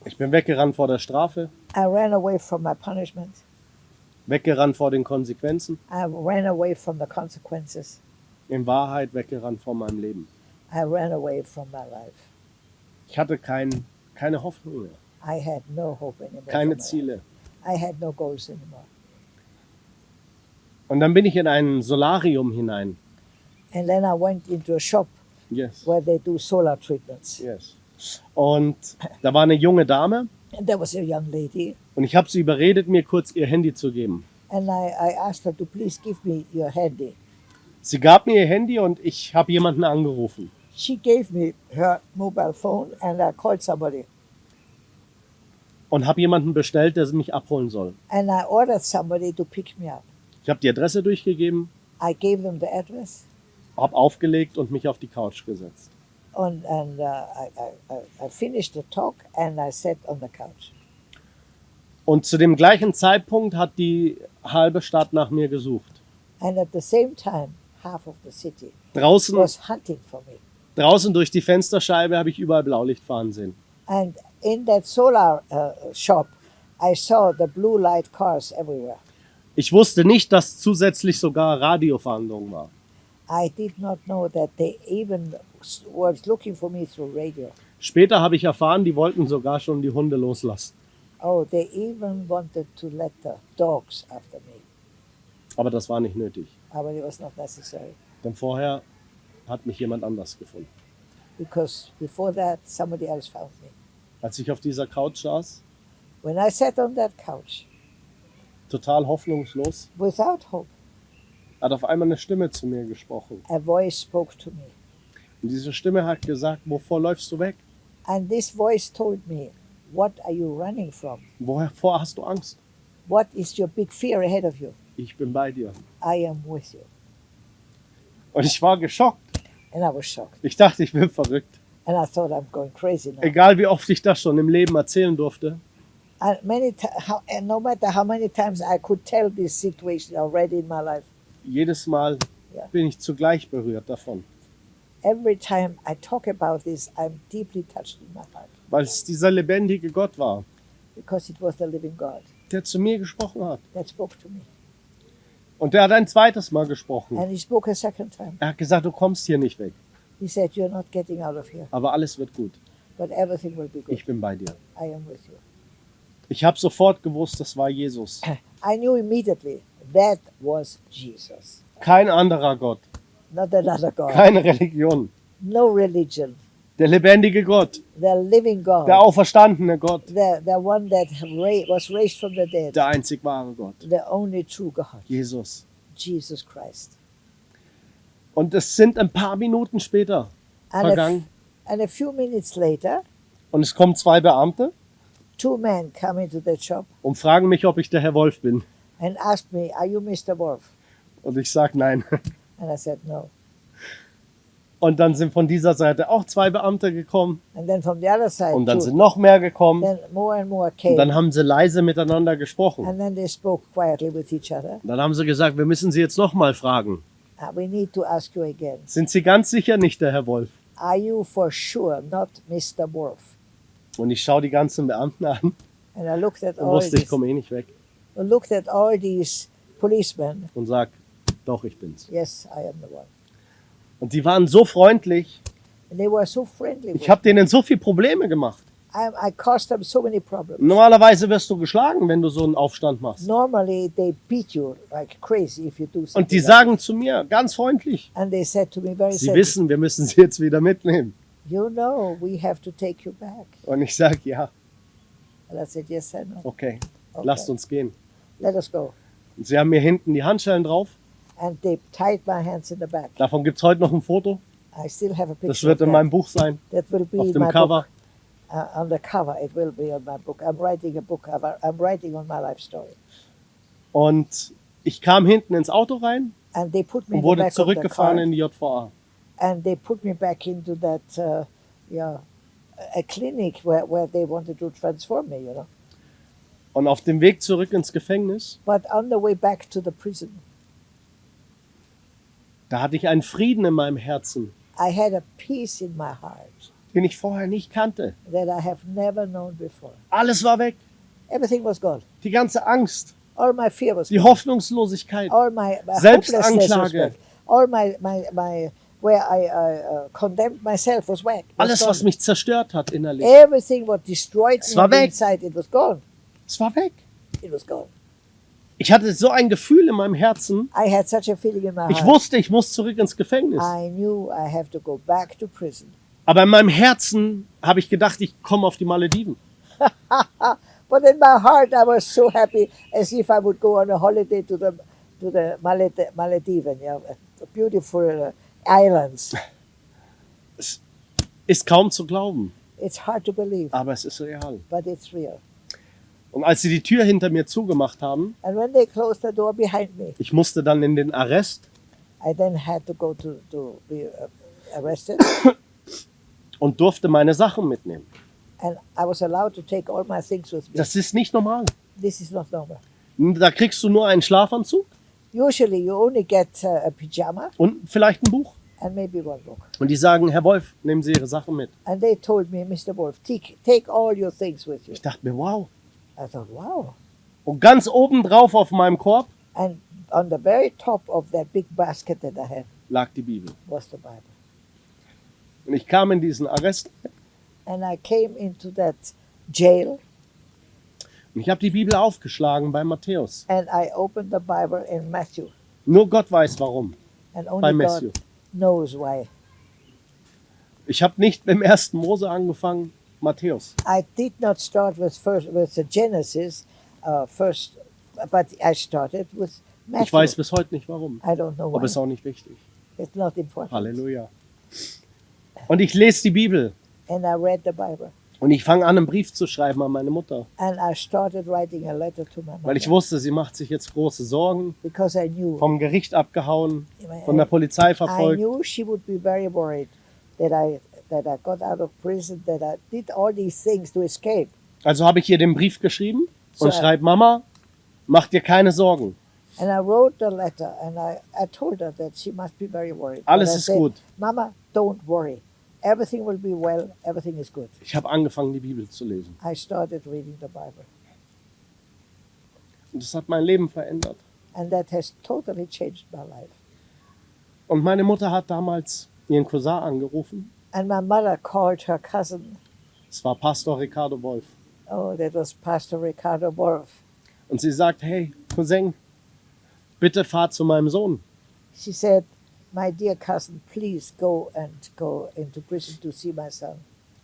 Speaker 1: I just ran.
Speaker 2: Ich bin weggerannt vor der Strafe,
Speaker 1: I ran away from my punishment.
Speaker 2: weggerannt vor den Konsequenzen,
Speaker 1: I ran away from the consequences.
Speaker 2: in Wahrheit weggerannt vor meinem Leben.
Speaker 1: I ran away from my life.
Speaker 2: Ich hatte kein, keine Hoffnung mehr,
Speaker 1: I had no hope anymore.
Speaker 2: keine. Ziele.
Speaker 1: I had no goals anymore.
Speaker 2: Und dann bin ich in ein Solarium hinein.
Speaker 1: And then I went into a shop
Speaker 2: Yes.
Speaker 1: where they do solar treatments.
Speaker 2: Yes. Und da war eine junge Dame
Speaker 1: And there was a young lady,
Speaker 2: und ich habe sie überredet, mir kurz ihr Handy zu geben.
Speaker 1: and I, I asked her to please give me your handy.
Speaker 2: Sie gab mir ihr Handy und ich habe jemanden angerufen.
Speaker 1: She gave me her mobile phone, and I called somebody.
Speaker 2: und habe jemanden bestellt, der mich abholen soll.
Speaker 1: And I ordered somebody to pick me up.
Speaker 2: Ich habe die Adresse durchgegeben,
Speaker 1: I gave them the address,
Speaker 2: habe aufgelegt und mich auf die Couch gesetzt.
Speaker 1: And, and uh, I, I, I- finished the talk and I sat on the couch.
Speaker 2: Und zu dem gleichen Zeitpunkt hat die halbe Stadt nach mir gesucht.
Speaker 1: And at the same time, half of the city
Speaker 2: Draußen,
Speaker 1: was hunting for me.
Speaker 2: draußen durch die Fensterscheibe habe ich überall Blaulicht fahren sehen.
Speaker 1: And in that solar uh, shop, I saw the blue light cars everywhere.
Speaker 2: Ich wusste nicht, dass zusätzlich sogar Radiofahndung war.
Speaker 1: I did not know that they even s- were looking for me through radio.
Speaker 2: Später habe ich erfahren, die wollten sogar schon die Hunde loslassen.
Speaker 1: Oh, they even wanted to let the dogs after me.
Speaker 2: Aber das war nicht nötig.
Speaker 1: Uh, But it was not necessary
Speaker 2: Denn vorher hat mich jemand anders gefunden.
Speaker 1: because before that, somebody else found me.
Speaker 2: Als ich auf dieser Couch saß,
Speaker 1: When I sat on that couch
Speaker 2: total hoffnungslos,
Speaker 1: without hope,
Speaker 2: hat auf einmal eine Stimme zu mir gesprochen.
Speaker 1: a voice spoke to me.
Speaker 2: Und diese Stimme hat gesagt, wovor läufst du weg?
Speaker 1: And this voice told me, What are you running from?
Speaker 2: Wovor hast du Angst?
Speaker 1: What is your big fear ahead of you?
Speaker 2: Ich bin bei dir.
Speaker 1: I am with you.
Speaker 2: Und ich war geschockt.
Speaker 1: And I was shocked.
Speaker 2: Ich dachte, ich bin verrückt.
Speaker 1: And I thought I'm going crazy now.
Speaker 2: Egal wie oft ich das schon im Leben erzählen durfte,
Speaker 1: And many how, and no matter how many times I could tell this situation already in my life,
Speaker 2: jedes Mal
Speaker 1: Ja.
Speaker 2: bin ich zugleich berührt davon.
Speaker 1: Every time I talk about this, I'm deeply touched in my heart
Speaker 2: Weil es dieser lebendige Gott war,
Speaker 1: because it was the living God
Speaker 2: der zu mir gesprochen hat.
Speaker 1: that spoke to me.
Speaker 2: Und der hat ein zweites Mal gesprochen.
Speaker 1: And he spoke a second time.
Speaker 2: Er hat gesagt, du kommst hier nicht weg.
Speaker 1: He said, You're not getting out of here,
Speaker 2: Aber alles wird gut.
Speaker 1: but everything will be good.
Speaker 2: Ich bin bei dir.
Speaker 1: I am with you.
Speaker 2: Ich habe sofort gewusst, das war Jesus. [CLEARS THROAT]
Speaker 1: I knew immediately that was Jesus,
Speaker 2: Kein anderer Gott,
Speaker 1: not another God,
Speaker 2: keine Religion.
Speaker 1: no religion.
Speaker 2: Der lebendige Gott,
Speaker 1: the living God,
Speaker 2: der auferstandene Gott,
Speaker 1: the, the one that was raised from the dead,
Speaker 2: der einzig wahre Gott,
Speaker 1: the only true God,
Speaker 2: Jesus.
Speaker 1: Jesus Christ.
Speaker 2: Und es sind ein paar Minuten später
Speaker 1: And a,
Speaker 2: vergangen
Speaker 1: and a few minutes later,
Speaker 2: und es kommen zwei Beamte
Speaker 1: two men come into the shop
Speaker 2: und fragen mich, ob ich der Herr Wolf bin.
Speaker 1: and ask me, Are you Mr. Wolf?
Speaker 2: Und ich sage nein. [LAUGHS]
Speaker 1: And I said, No.
Speaker 2: Und dann sind von dieser Seite auch zwei Beamte gekommen
Speaker 1: And then from the other side,
Speaker 2: und dann
Speaker 1: two,
Speaker 2: sind noch mehr gekommen
Speaker 1: then more and more
Speaker 2: und
Speaker 1: came.
Speaker 2: dann haben sie leise miteinander gesprochen.
Speaker 1: and then they spoke quietly with each other.
Speaker 2: Und dann haben sie gesagt, wir müssen Sie jetzt noch mal fragen.
Speaker 1: Uh, we need to ask you again.
Speaker 2: Sind Sie ganz sicher nicht der Herr Wolf?
Speaker 1: Are you for sure not Mr. Wolf?
Speaker 2: Und ich schaue die ganzen Beamten an
Speaker 1: And I looked at
Speaker 2: und
Speaker 1: all
Speaker 2: wusste, ich komme eh nicht weg.
Speaker 1: I looked at all these policemen.
Speaker 2: Und sag, doch, ich bin's.
Speaker 1: Yes, I am the one.
Speaker 2: Und die waren so freundlich.
Speaker 1: And they were so friendly.
Speaker 2: Ich habe denen so viele Probleme gemacht.
Speaker 1: I, I caused them so many problems.
Speaker 2: Normalerweise wirst du geschlagen, wenn du so einen Aufstand machst.
Speaker 1: Normally, they beat you like crazy if you do something.
Speaker 2: Und die
Speaker 1: like
Speaker 2: sagen zu mir ganz freundlich,
Speaker 1: And they said to me very
Speaker 2: sie
Speaker 1: simply,
Speaker 2: wissen, wir müssen sie jetzt wieder mitnehmen.
Speaker 1: You know, we have to take you back.
Speaker 2: Und ich sage, ja,
Speaker 1: And I said, Yes, I know.
Speaker 2: okay,
Speaker 1: Okay.
Speaker 2: lasst uns gehen.
Speaker 1: Let us go.
Speaker 2: Und sie haben mir hinten die Handschellen drauf.
Speaker 1: And they tied my hands in the back.
Speaker 2: Davon gibt es heute noch ein Foto.
Speaker 1: I still have a picture.
Speaker 2: Das wird in meinem Buch sein,
Speaker 1: That will be
Speaker 2: auf dem Cover.
Speaker 1: book. Uh, on the cover, it will be on my book. I'm writing a book. I'm, I'm writing on my life story.
Speaker 2: Und ich kam hinten ins Auto rein
Speaker 1: And they put me
Speaker 2: und
Speaker 1: in the
Speaker 2: wurde zurückgefahren in die JVA.
Speaker 1: and they put me back into that, uh, yeah, a clinic where, where they wanted to transform me, you know.
Speaker 2: Und auf dem Weg zurück ins Gefängnis,
Speaker 1: But on the way back to the prison,
Speaker 2: da hatte ich einen Frieden in meinem Herzen,
Speaker 1: I had a peace in my heart
Speaker 2: den ich vorher nicht kannte.
Speaker 1: that I have never known before.
Speaker 2: Alles war weg.
Speaker 1: Everything was gone.
Speaker 2: Die ganze Angst,
Speaker 1: All my fear was
Speaker 2: die
Speaker 1: gone.
Speaker 2: Hoffnungslosigkeit,
Speaker 1: All my, my
Speaker 2: Selbstanklage.
Speaker 1: hopelessness was back. All my, my, my where I uh, uh, condemned myself was was
Speaker 2: alles,
Speaker 1: gone.
Speaker 2: was mich zerstört hat innerlich.
Speaker 1: Everything what destroyed
Speaker 2: Es war
Speaker 1: me
Speaker 2: weg.
Speaker 1: inside, it was gone.
Speaker 2: Es war weg.
Speaker 1: It was gone.
Speaker 2: Ich hatte so ein Gefühl in meinem Herzen.
Speaker 1: I had such a feeling in my
Speaker 2: Ich
Speaker 1: heart.
Speaker 2: wusste, ich muss zurück ins Gefängnis.
Speaker 1: I knew I have to go back to prison.
Speaker 2: Aber in meinem Herzen habe ich gedacht, ich komme auf die Malediven. [LAUGHS]
Speaker 1: But in my heart, I was so happy, as if I would go on a holiday to the to the Maled- Malediven, yeah, beautiful uh, islands. [LAUGHS]
Speaker 2: Ist kaum zu glauben,
Speaker 1: It's hard to believe,
Speaker 2: aber es ist real.
Speaker 1: but it's real.
Speaker 2: Und als sie die Tür hinter mir zugemacht haben,
Speaker 1: And when they closed the door behind me,
Speaker 2: ich musste dann in den Arrest
Speaker 1: I then had to go to to be uh, arrested, [COUGHS]
Speaker 2: und durfte meine Sachen mitnehmen.
Speaker 1: and I was allowed to take all my things with me.
Speaker 2: Das ist nicht normal.
Speaker 1: This is not normal.
Speaker 2: Da kriegst du nur einen Schlafanzug
Speaker 1: Usually, you only get uh, a pajama
Speaker 2: und vielleicht ein Buch.
Speaker 1: and maybe one book.
Speaker 2: Und die sagen, Herr Wolf, nehmen Sie Ihre Sachen mit.
Speaker 1: And they told me, Mr. Wolf, take, take all your things with you.
Speaker 2: Ich dachte mir, wow.
Speaker 1: I thought, wow.
Speaker 2: Und ganz oben drauf auf meinem Korb
Speaker 1: And on the very top of that big basket that I had
Speaker 2: lag die Bibel.
Speaker 1: was the Bible.
Speaker 2: Und ich kam in diesen Arrest
Speaker 1: And I came into that jail
Speaker 2: und ich habe die Bibel aufgeschlagen bei Matthäus.
Speaker 1: and I opened the Bible in Matthew.
Speaker 2: Nur Gott weiß warum.
Speaker 1: And
Speaker 2: Bei
Speaker 1: only
Speaker 2: Matthew.
Speaker 1: God knows why.
Speaker 2: Ich habe nicht im ersten Mose angefangen, Matthäus.
Speaker 1: I did not start with first with the Genesis uh, first, but I started with Matthew.
Speaker 2: Ich weiß bis heute nicht warum.
Speaker 1: I don't know
Speaker 2: Aber ist
Speaker 1: why.
Speaker 2: auch nicht wichtig.
Speaker 1: It's not important.
Speaker 2: Halleluja. Und ich lese die Bibel
Speaker 1: And I read the Bible.
Speaker 2: und ich fange an, einen Brief zu schreiben an meine Mutter,
Speaker 1: And I started writing a letter to my
Speaker 2: weil ich
Speaker 1: mother
Speaker 2: wusste, sie macht sich jetzt große Sorgen,
Speaker 1: I
Speaker 2: vom Gericht abgehauen,
Speaker 1: I-
Speaker 2: von der Polizei
Speaker 1: I
Speaker 2: verfolgt.
Speaker 1: knew she would be very worried that I that I got out of prison, that I did all these things to escape.
Speaker 2: Also habe ich ihr den Brief geschrieben und
Speaker 1: So-
Speaker 2: schreibe, Mama, mach dir keine Sorgen.
Speaker 1: And I wrote the letter and I, I told her that she must be very worried.
Speaker 2: Alles ist
Speaker 1: said,
Speaker 2: gut.
Speaker 1: Mama, don't worry. Everything will be well. Everything is good.
Speaker 2: Ich habe angefangen, die Bibel zu lesen.
Speaker 1: I started reading the Bible.
Speaker 2: Und das hat mein Leben verändert.
Speaker 1: And that has totally changed my life.
Speaker 2: Und meine Mutter hat damals ihren Cousin angerufen.
Speaker 1: And my mother called her cousin.
Speaker 2: Es war Pastor Ricardo Wolf.
Speaker 1: Oh, that was Pastor Ricardo Wolf.
Speaker 2: Und sie sagt, hey, Cousin, bitte fahr zu meinem Sohn.
Speaker 1: She said, My dear cousin, please go and go into prison to see my son.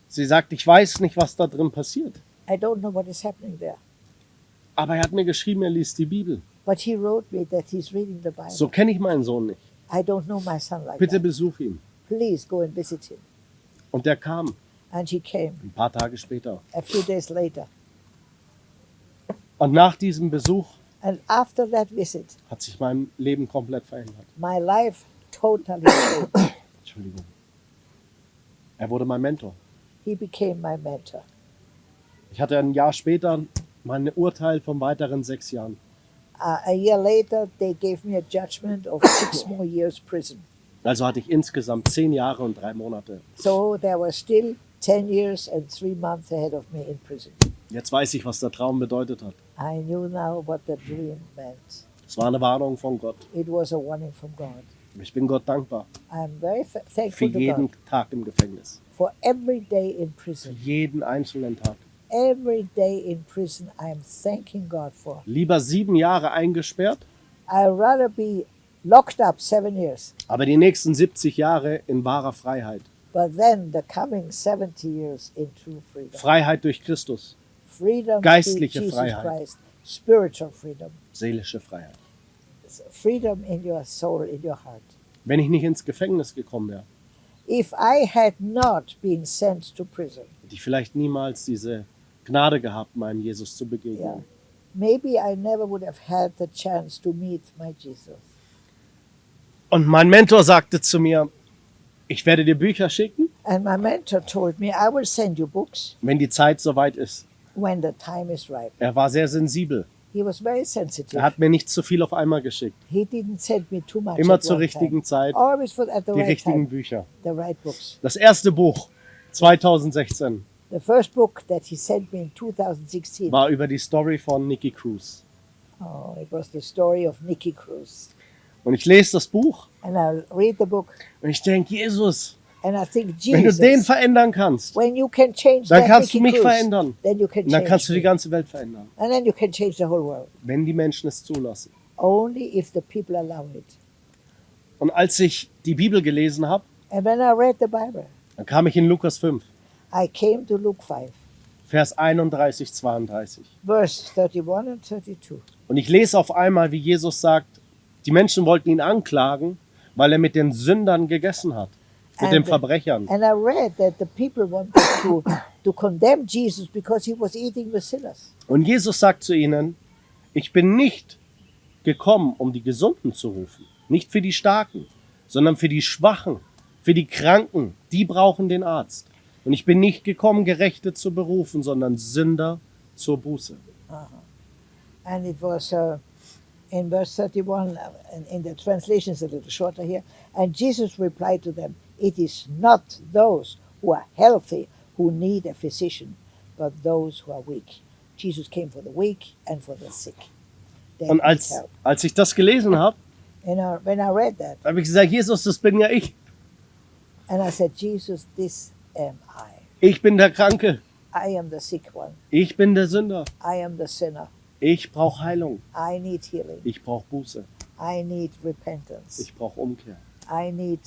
Speaker 2: Sie sagt, ich weiß nicht, was da drin passiert.
Speaker 1: I don't know what is happening there.
Speaker 2: Aber er hat mir geschrieben, er liest die Bibel.
Speaker 1: But he wrote me that he's reading the Bible.
Speaker 2: So kenne ich meinen Sohn nicht.
Speaker 1: I don't know my son like
Speaker 2: Bitte
Speaker 1: that.
Speaker 2: besuch ihn.
Speaker 1: Please go and visit him.
Speaker 2: Und der kam
Speaker 1: And he came
Speaker 2: ein paar Tage später.
Speaker 1: a few days later.
Speaker 2: Und nach diesem Besuch
Speaker 1: And after that visit,
Speaker 2: hat sich mein Leben komplett verändert.
Speaker 1: my life totally changed. [COUGHS]
Speaker 2: Entschuldigung. Er wurde mein Mentor.
Speaker 1: He became my mentor.
Speaker 2: Ich hatte ein Jahr später mein Urteil von weiteren sechs Jahren.
Speaker 1: Uh, a year later, they gave me a judgment of six [COUGHS] more years prison.
Speaker 2: Also hatte ich insgesamt zehn Jahre und drei Monate.
Speaker 1: So there were still 10 years and three months ahead of me in prison.
Speaker 2: Jetzt weiß ich, was der Traum bedeutet hat.
Speaker 1: I knew now what the dream meant.
Speaker 2: Es war eine Warnung von Gott.
Speaker 1: It was a warning from God.
Speaker 2: Ich bin Gott dankbar
Speaker 1: I'm very th-
Speaker 2: für
Speaker 1: thankful to
Speaker 2: jeden
Speaker 1: God
Speaker 2: Tag im Gefängnis.
Speaker 1: for every day in
Speaker 2: Für
Speaker 1: prison.
Speaker 2: jeden einzelnen Tag.
Speaker 1: Every day in prison, I'm thanking God for.
Speaker 2: Lieber sieben Jahre eingesperrt,
Speaker 1: I'd rather be locked up seven years,
Speaker 2: aber die nächsten 70 Jahre in wahrer Freiheit.
Speaker 1: but then the coming 70 years in true freedom.
Speaker 2: Freiheit durch Christus,
Speaker 1: Freedom
Speaker 2: Geistliche
Speaker 1: Jesus
Speaker 2: Freiheit.
Speaker 1: Christ, spiritual freedom,
Speaker 2: seelische Freiheit.
Speaker 1: freedom in your soul, in your heart.
Speaker 2: Wenn ich nicht ins Gefängnis gekommen wäre,
Speaker 1: If I had not been sent to prison,
Speaker 2: hätte ich vielleicht niemals diese Gnade gehabt, meinem Jesus zu begegnen.
Speaker 1: Yeah. maybe I never would have had the chance to meet my Jesus.
Speaker 2: Und mein Mentor sagte zu mir, ich werde dir Bücher schicken,
Speaker 1: And my mentor told me, I will send you books
Speaker 2: wenn die Zeit soweit ist.
Speaker 1: when the time is right.
Speaker 2: Er war sehr sensibel.
Speaker 1: He was very sensitive.
Speaker 2: Er hat mir nicht zu viel auf einmal geschickt.
Speaker 1: he didn't send me too much.
Speaker 2: Immer zur richtigen
Speaker 1: time.
Speaker 2: Zeit
Speaker 1: Always for, at the
Speaker 2: die
Speaker 1: right
Speaker 2: richtigen
Speaker 1: time,
Speaker 2: Bücher.
Speaker 1: the right books.
Speaker 2: Das erste Buch 2016
Speaker 1: The first book that he sent me in 2016,
Speaker 2: war über die Story von Nicky Cruz.
Speaker 1: oh, it was the story of Nicky Cruz.
Speaker 2: Und ich lese das Buch
Speaker 1: And I read the book
Speaker 2: und ich denke, Jesus,
Speaker 1: and I think,
Speaker 2: wenn du den
Speaker 1: Jesus,
Speaker 2: verändern kannst,
Speaker 1: when you can change
Speaker 2: dann kannst du mich verändern.
Speaker 1: then you can
Speaker 2: Und dann kannst du die ganze Welt verändern,
Speaker 1: And then you can change the whole world.
Speaker 2: wenn die Menschen es zulassen.
Speaker 1: Only if the people allow it.
Speaker 2: Und als ich die Bibel gelesen habe,
Speaker 1: Bible,
Speaker 2: dann kam ich in Lukas 5,
Speaker 1: I came to Luke 5,
Speaker 2: Vers 31, 32.
Speaker 1: verse 31 and 32.
Speaker 2: Und ich lese auf einmal, wie Jesus sagt, die Menschen wollten ihn anklagen, weil er mit den Sündern gegessen hat, mit den
Speaker 1: And-
Speaker 2: Verbrechern.
Speaker 1: And I read that the people wanted to, to condemn Jesus because he was eating with sinners.
Speaker 2: Und Jesus sagt zu ihnen, ich bin nicht gekommen, um die Gesunden zu rufen, nicht für die Starken, sondern für die Schwachen, für die Kranken, die brauchen den Arzt. Und ich bin nicht gekommen, Gerechte zu berufen, sondern Sünder zur Buße.
Speaker 1: And it was uh, in verse 31, uh, in, the translation is a little shorter here. And Jesus replied to them, It is not those who are healthy who need a physician, but those who are weak. Jesus came for the weak and for the sick. They
Speaker 2: Und als,
Speaker 1: help.
Speaker 2: als ich das gelesen habe,
Speaker 1: And I, when I read that,
Speaker 2: habe ich gesagt, Jesus, das bin ja ich.
Speaker 1: and I said, Jesus, this am I.
Speaker 2: Ich bin der Kranke.
Speaker 1: I am the sick one.
Speaker 2: Ich bin der Sünder.
Speaker 1: I am the sinner.
Speaker 2: Ich brauche Heilung.
Speaker 1: I need healing.
Speaker 2: Ich brauche Buße.
Speaker 1: I need repentance.
Speaker 2: Ich brauche Umkehr.
Speaker 1: I need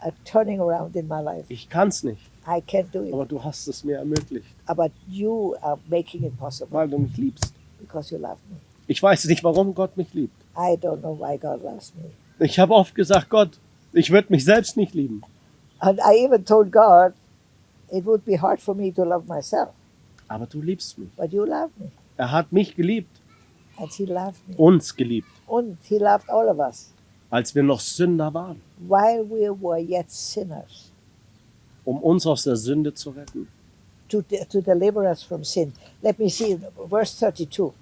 Speaker 1: a turning around in my life.
Speaker 2: Ich kann es nicht,
Speaker 1: I can't do it.
Speaker 2: aber du hast es mir ermöglicht,
Speaker 1: But you are making it possible
Speaker 2: weil du mich liebst.
Speaker 1: because you love me.
Speaker 2: Ich weiß nicht, warum Gott mich liebt.
Speaker 1: I don't know why God loves me.
Speaker 2: Ich habe oft gesagt, Gott, ich würde mich selbst nicht lieben.
Speaker 1: And I even told God it would be hard for me to love myself,
Speaker 2: Aber du liebst mich.
Speaker 1: but you love me.
Speaker 2: Er hat mich geliebt, uns geliebt,
Speaker 1: And He loved all of us.
Speaker 2: Als wir noch Sünder waren,
Speaker 1: while we were yet sinners.
Speaker 2: Um uns aus der Sünde zu retten.
Speaker 1: to, to deliver us from sin. Let me see verse 32.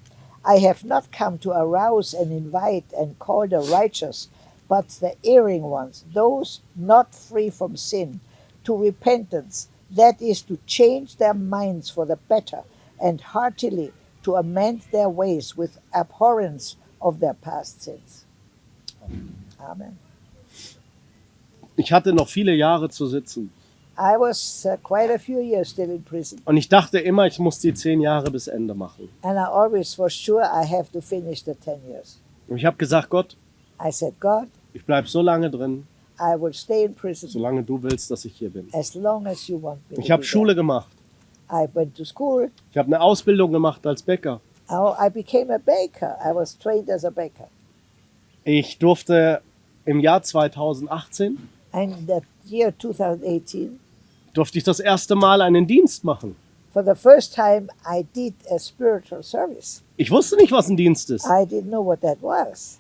Speaker 1: I have not come to arouse and invite and call the righteous, but the erring ones, those not free from sin, to repentance, that is, to change their minds for the better, and heartily to amend their ways with abhorrence of their past sins. Amen.
Speaker 2: Ich hatte noch viele Jahre zu sitzen.
Speaker 1: I was uh, quite a few years still in prison,
Speaker 2: Und ich dachte immer, ich muss die zehn Jahre bis Ende machen.
Speaker 1: and I always was sure I have to finish the 10 years.
Speaker 2: Und ich habe gesagt, Gott,
Speaker 1: I said, God,
Speaker 2: ich bleibe so lange drin,
Speaker 1: I will stay in prison
Speaker 2: solange du willst, dass ich hier bin.
Speaker 1: as long as you want me
Speaker 2: Ich habe
Speaker 1: be
Speaker 2: Schule gemacht.
Speaker 1: I went to school.
Speaker 2: Ich habe eine Ausbildung gemacht als Bäcker.
Speaker 1: Oh, I became a baker. I was trained as a baker.
Speaker 2: Ich durfte im Jahr 2018
Speaker 1: And the year 2018,
Speaker 2: durfte ich das erste Mal einen Dienst machen.
Speaker 1: for the first time, I did a spiritual service.
Speaker 2: Ich wusste nicht, was ein Dienst ist.
Speaker 1: I didn't know what that was.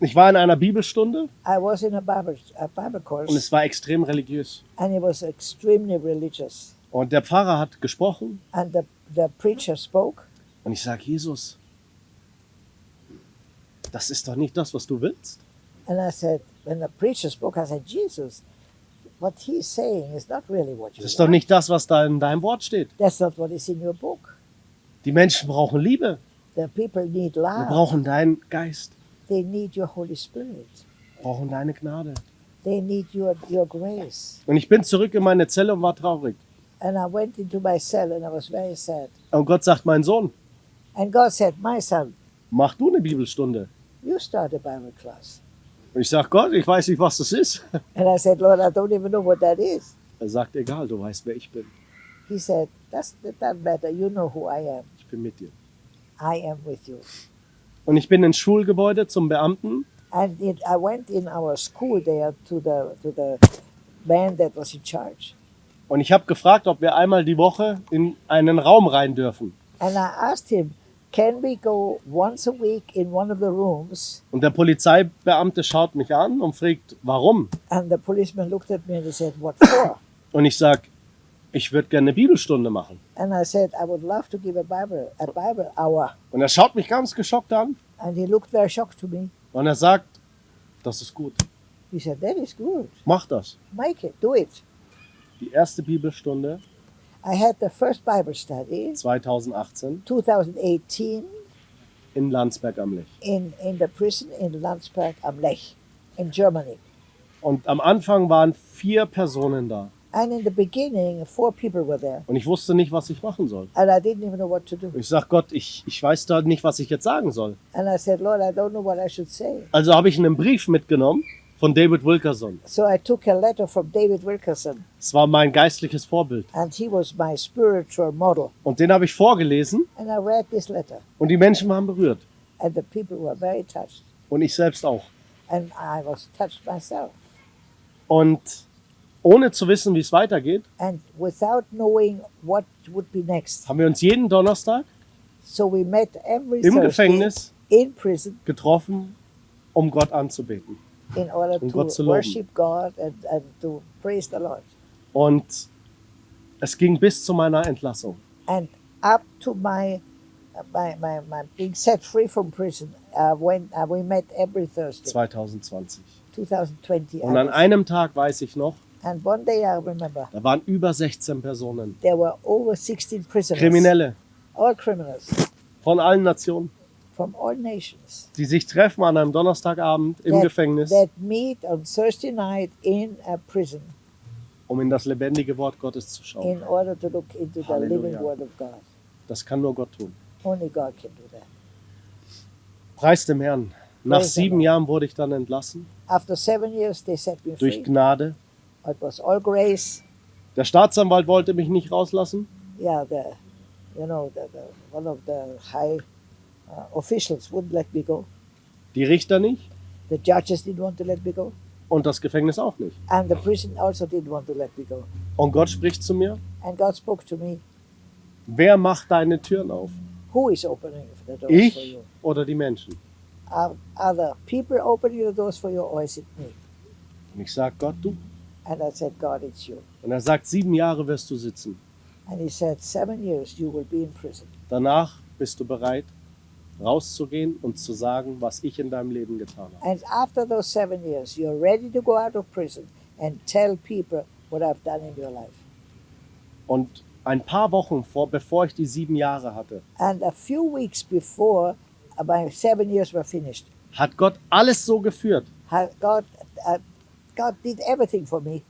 Speaker 2: Ich war in einer Bibelstunde
Speaker 1: I was in a Bible, a Bible
Speaker 2: und
Speaker 1: course,
Speaker 2: es war extrem religiös.
Speaker 1: and it was extremely religious.
Speaker 2: Und der Pfarrer hat gesprochen
Speaker 1: And the, the preacher spoke,
Speaker 2: und ich sage, Jesus, das ist doch nicht das, was du willst.
Speaker 1: and I said, when the preacher spoke, I said, Jesus, what he's saying is not really what you
Speaker 2: Das ist doch nicht das, was da in deinem Wort steht.
Speaker 1: That's not what is in your book.
Speaker 2: Die Menschen brauchen Liebe.
Speaker 1: The people need
Speaker 2: Wir
Speaker 1: love.
Speaker 2: brauchen deinen Geist.
Speaker 1: They need your Holy Spirit.
Speaker 2: brauchen deine Gnade.
Speaker 1: They need your, your grace.
Speaker 2: Und ich bin zurück in meine Zelle und war traurig.
Speaker 1: And I went into my cell and I was very sad.
Speaker 2: Und Gott sagt, mein Sohn,
Speaker 1: And God said, My son,
Speaker 2: mach du eine Bibelstunde.
Speaker 1: you start a Bible class.
Speaker 2: Und ich sage, Gott, ich weiß nicht, was das ist. [LAUGHS]
Speaker 1: And I said, Lord, I don't even know what that is.
Speaker 2: Er sagt, egal, du weißt, wer ich bin.
Speaker 1: He said, That's, That doesn't matter. You know who I am.
Speaker 2: Ich bin mit dir.
Speaker 1: I am with you.
Speaker 2: Und ich bin ins Schulgebäude zum Beamten
Speaker 1: And it, I went in our school there to the, to the man that was in charge.
Speaker 2: Und ich habe gefragt, ob wir einmal die Woche in einen Raum rein dürfen.
Speaker 1: And I asked him, Can we go once a week in one of the rooms?
Speaker 2: Und der Polizeibeamte schaut mich an und fragt, warum?
Speaker 1: And the policeman looked at me and he said, What for? [COUGHS]
Speaker 2: Und ich sage, ich würde gerne eine Bibelstunde machen.
Speaker 1: And I said, I would love to give a Bible, a Bible hour.
Speaker 2: Und er schaut mich ganz geschockt an
Speaker 1: And he looked very shocked to me.
Speaker 2: und er sagt, das ist gut,
Speaker 1: He said, That is good.
Speaker 2: mach das.
Speaker 1: Make it, do it.
Speaker 2: Die erste Bibelstunde
Speaker 1: I had the first Bible study
Speaker 2: 2018
Speaker 1: 2018
Speaker 2: in Landsberg am Lech.
Speaker 1: in, in the prison in Landsberg am Lech in Germany.
Speaker 2: Und am Anfang waren vier Personen da.
Speaker 1: And in the beginning, four people were there.
Speaker 2: Und ich wusste nicht, was ich machen soll.
Speaker 1: And I didn't even know what to do.
Speaker 2: Ich sage, Gott, ich, ich weiß da nicht, was ich jetzt sagen soll.
Speaker 1: And I said, Lord, I don't know what I should say.
Speaker 2: Also habe ich einen Brief mitgenommen von David Wilkerson.
Speaker 1: So I took a letter from David Wilkerson,
Speaker 2: Es war mein geistliches Vorbild.
Speaker 1: and he was my spiritual model.
Speaker 2: Und den habe ich vorgelesen
Speaker 1: And I read this letter,
Speaker 2: und die Menschen waren berührt.
Speaker 1: and the people were very touched.
Speaker 2: Und ich selbst auch.
Speaker 1: And I was touched myself.
Speaker 2: Und ohne zu wissen, wie es weitergeht,
Speaker 1: And without knowing what would be next.
Speaker 2: haben wir uns jeden Donnerstag
Speaker 1: So we met every
Speaker 2: im
Speaker 1: Thursday
Speaker 2: Gefängnis
Speaker 1: in prison
Speaker 2: getroffen, um Gott anzubeten.
Speaker 1: In order
Speaker 2: Um
Speaker 1: to
Speaker 2: Gott zu
Speaker 1: worship God and, and to praise the Lord.
Speaker 2: Und es ging bis zu meiner Entlassung.
Speaker 1: And up to my my, my, my being set free from prison, uh, when uh, we met every Thursday,
Speaker 2: 2020.
Speaker 1: 2020. I
Speaker 2: Und an einem Tag weiß ich noch,
Speaker 1: and one day I remember
Speaker 2: da waren über 16 Personen,
Speaker 1: there were over 16 prisoners,
Speaker 2: Kriminelle
Speaker 1: all criminals
Speaker 2: von allen Nationen,
Speaker 1: from all nations,
Speaker 2: die sich treffen an einem Donnerstagabend im
Speaker 1: that,
Speaker 2: Gefängnis,
Speaker 1: that meet on Thursday night in a prison
Speaker 2: um in das lebendige Wort Gottes zu schauen.
Speaker 1: in order to look into the living. Word of God.
Speaker 2: Das kann nur Gott tun.
Speaker 1: Only God can do that.
Speaker 2: Preis dem Herrn. Nach
Speaker 1: Praise
Speaker 2: sieben. Jahren wurde ich dann entlassen,
Speaker 1: After seven years, they set me
Speaker 2: durch
Speaker 1: free.
Speaker 2: Gnade.
Speaker 1: It was all grace.
Speaker 2: Der Staatsanwalt wollte mich nicht rauslassen.
Speaker 1: Yeah, the, you know, the, the, one of the high officials wouldn't let me go.
Speaker 2: Die Richter nicht
Speaker 1: The judges didn't want to let me go.
Speaker 2: und das Gefängnis auch nicht.
Speaker 1: And the prison also didn't want to let me go.
Speaker 2: Und Gott spricht zu mir,
Speaker 1: And God spoke to me.
Speaker 2: wer macht deine Türen auf?
Speaker 1: Who is opening the doors for
Speaker 2: Ich
Speaker 1: you?
Speaker 2: oder die Menschen?
Speaker 1: Are, the people opening the doors for you or is it me?
Speaker 2: Und ich sage, Gott, du.
Speaker 1: And I said, God, it's you.
Speaker 2: Und er sagt, sieben Jahre wirst du sitzen.
Speaker 1: And he said, seven years you will be in prison.
Speaker 2: Danach bist du bereit, rauszugehen und zu sagen, was ich in deinem Leben getan habe.
Speaker 1: And after those seven years, you're ready to go out of prison and tell people what I've done in your life.
Speaker 2: Und ein paar Wochen vor, bevor ich die sieben Jahre hatte,
Speaker 1: And a few weeks before uh, my seven years were finished,
Speaker 2: hat Gott alles so geführt,
Speaker 1: ha- God, uh, God did everything for me.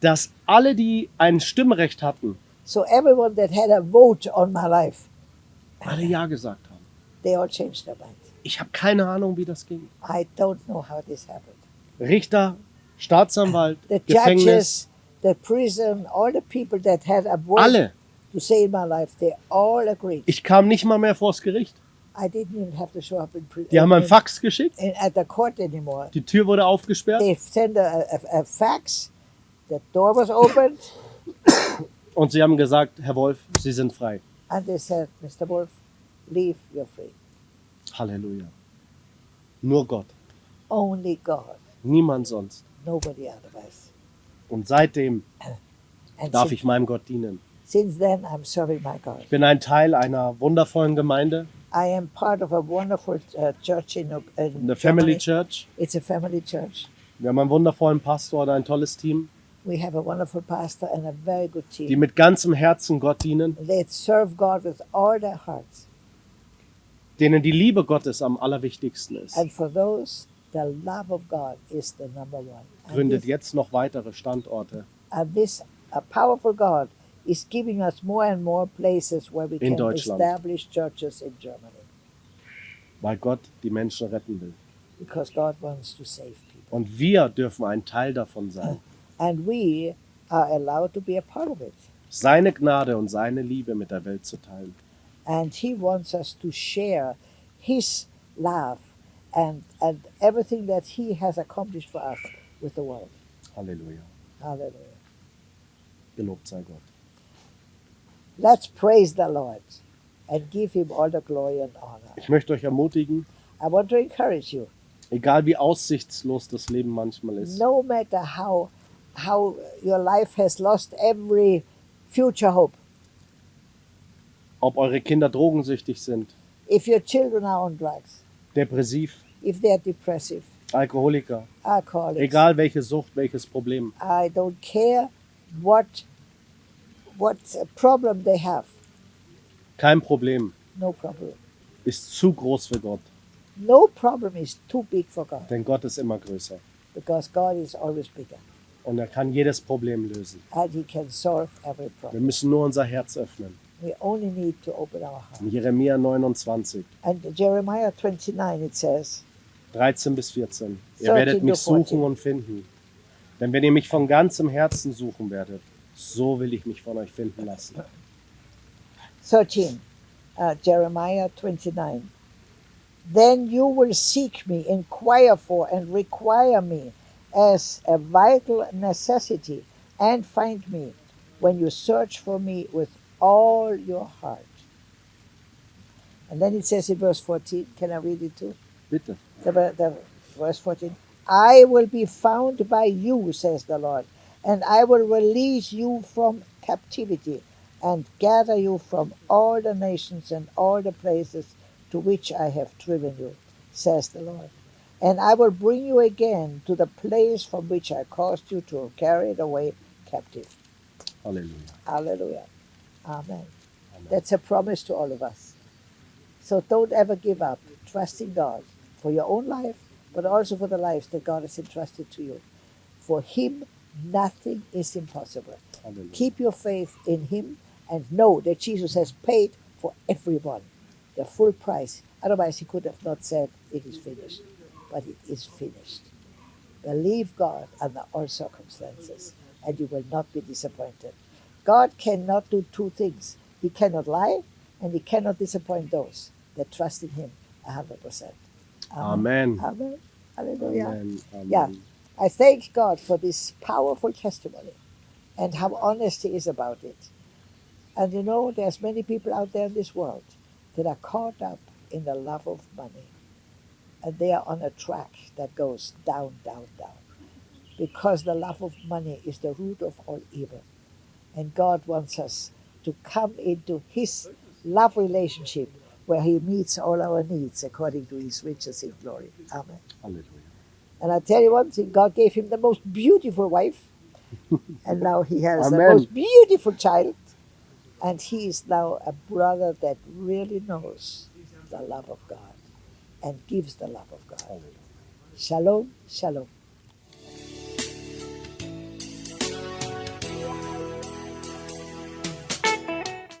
Speaker 2: dass alle, die ein Stimmrecht hatten,
Speaker 1: So everyone that had a vote on my life,
Speaker 2: alle Ja gesagt haben.
Speaker 1: They all changed their mind.
Speaker 2: Ich habe keine Ahnung, wie das ging.
Speaker 1: I don't know how this happened.
Speaker 2: Richter Staatsanwalt,
Speaker 1: the
Speaker 2: Gefängnis,
Speaker 1: judges, the prison, all the people that had a word
Speaker 2: alle.
Speaker 1: to say in my life, they all agreed.
Speaker 2: Ich kam nicht mal mehr vors Gericht.
Speaker 1: I didn't even have to show up in prison
Speaker 2: Die haben ein
Speaker 1: in,
Speaker 2: Fax geschickt,
Speaker 1: in, at the court anymore.
Speaker 2: die Tür wurde aufgesperrt
Speaker 1: They sent a, a, a fax, the door was opened,
Speaker 2: und sie haben gesagt, Herr Wolf, Sie sind frei.
Speaker 1: and they said, Mr. Wolf, leave, you're free.
Speaker 2: Halleluja. Nur Gott,
Speaker 1: Only God,
Speaker 2: niemand sonst.
Speaker 1: nobody otherwise.
Speaker 2: Und seitdem [CLEARS THROAT]
Speaker 1: And
Speaker 2: darf
Speaker 1: since,
Speaker 2: ich meinem Gott dienen.
Speaker 1: since then, I'm serving my God.
Speaker 2: Ich bin ein Teil einer wundervollen Gemeinde,
Speaker 1: I am part of a wonderful uh, church in, in
Speaker 2: eine Family. Church.
Speaker 1: It's a family church.
Speaker 2: Wir haben einen wundervollen Pastor und ein tolles Team,
Speaker 1: We have a wonderful pastor and a very good
Speaker 2: die
Speaker 1: team.
Speaker 2: mit ganzem Herzen Gott dienen,
Speaker 1: They serve God with all their hearts.
Speaker 2: Denen die Liebe Gottes am allerwichtigsten ist.
Speaker 1: And for those, the love of God is the number one.
Speaker 2: Gründet
Speaker 1: this,
Speaker 2: jetzt noch weitere Standorte
Speaker 1: and this a powerful God is giving us more and more places where we
Speaker 2: In
Speaker 1: can establish churches in Germany
Speaker 2: weil Gott die Menschen retten will.
Speaker 1: because God wants to save people.
Speaker 2: Und wir dürfen ein Teil davon sein. [CLEARS THROAT]
Speaker 1: And we are allowed to be a part of it.
Speaker 2: Seine Gnade und seine Liebe mit der Welt zu teilen.
Speaker 1: And He wants us to share His love and, and everything that He has accomplished for us with the world.
Speaker 2: Halleluja.
Speaker 1: Hallelujah.
Speaker 2: Gelobt sei Gott.
Speaker 1: Let's praise the Lord and give Him all the glory and honor.
Speaker 2: Ich möchte euch ermutigen,
Speaker 1: I want to encourage you,
Speaker 2: egal wie aussichtslos das Leben manchmal ist,
Speaker 1: no matter how, how your life has lost every future hope,
Speaker 2: ob eure Kinder drogensüchtig sind,
Speaker 1: if your children are on drugs,
Speaker 2: depressiv,
Speaker 1: if they're depressive,
Speaker 2: Alkoholiker,
Speaker 1: alcoholics,
Speaker 2: egal welche Sucht, welches Problem,
Speaker 1: I don't care what, what problem they have,
Speaker 2: kein Problem.
Speaker 1: No problem.
Speaker 2: ist zu groß für Gott,
Speaker 1: No problem is too big for God.
Speaker 2: Denn Gott ist immer größer.
Speaker 1: Because God is always bigger.
Speaker 2: Und er kann jedes Problem lösen.
Speaker 1: and He can solve every
Speaker 2: Wir
Speaker 1: problem.
Speaker 2: müssen nur unser Herz öffnen.
Speaker 1: We only need to open our heart.
Speaker 2: Jeremia 29,
Speaker 1: And Jeremiah 29, it says,
Speaker 2: 13 bis 14. Ihr
Speaker 1: 13
Speaker 2: werdet mich
Speaker 1: to 14.
Speaker 2: suchen und finden. Denn wenn ihr mich von ganzem Herzen suchen werdet, so will ich mich von euch finden lassen.
Speaker 1: 13, uh, Jeremiah 29. Then you will seek me, inquire for, and require me as a vital necessity, and find me when you search for me with all your heart. And then it says in verse 14, can I read it too?
Speaker 2: Bitte.
Speaker 1: the, the verse 14 i will be found by you says the lord and i will release you from captivity and gather you from all the nations and all the places to which i have driven you says the lord and i will bring you again to the place from which i caused you to carry it away captive
Speaker 2: Halleluja.
Speaker 1: hallelujah amen
Speaker 2: Amen.
Speaker 1: that's a promise to all of us so don't ever give up trusting god for your own life, but also for the lives that God has entrusted to you. For Him, nothing is impossible.
Speaker 2: Halleluja.
Speaker 1: Keep your faith in Him and know that Jesus has paid for everyone the full price. Otherwise, He could have not said, It is finished. But it is finished. Believe God under all circumstances, and you will not be disappointed. God cannot do two things He cannot lie, and He cannot disappoint those that trust in Him 100%.
Speaker 2: Amen.
Speaker 1: Amen. Hallelujah.
Speaker 2: Amen. Amen.
Speaker 1: Yeah. I thank God for this powerful testimony and how honest He is about it. And you know, there's many people out there in this world that are caught up in the love of money. And they are on a track that goes down, down, down. Because the love of money is the root of all evil. And God wants us to come into His love relationship where He meets all our needs according to His riches in glory. Amen. And I tell you one thing, God gave him the most beautiful wife, [LAUGHS] and now he has the most beautiful child, and he is now a brother that really knows the love of God and gives the love of God. Shalom, shalom.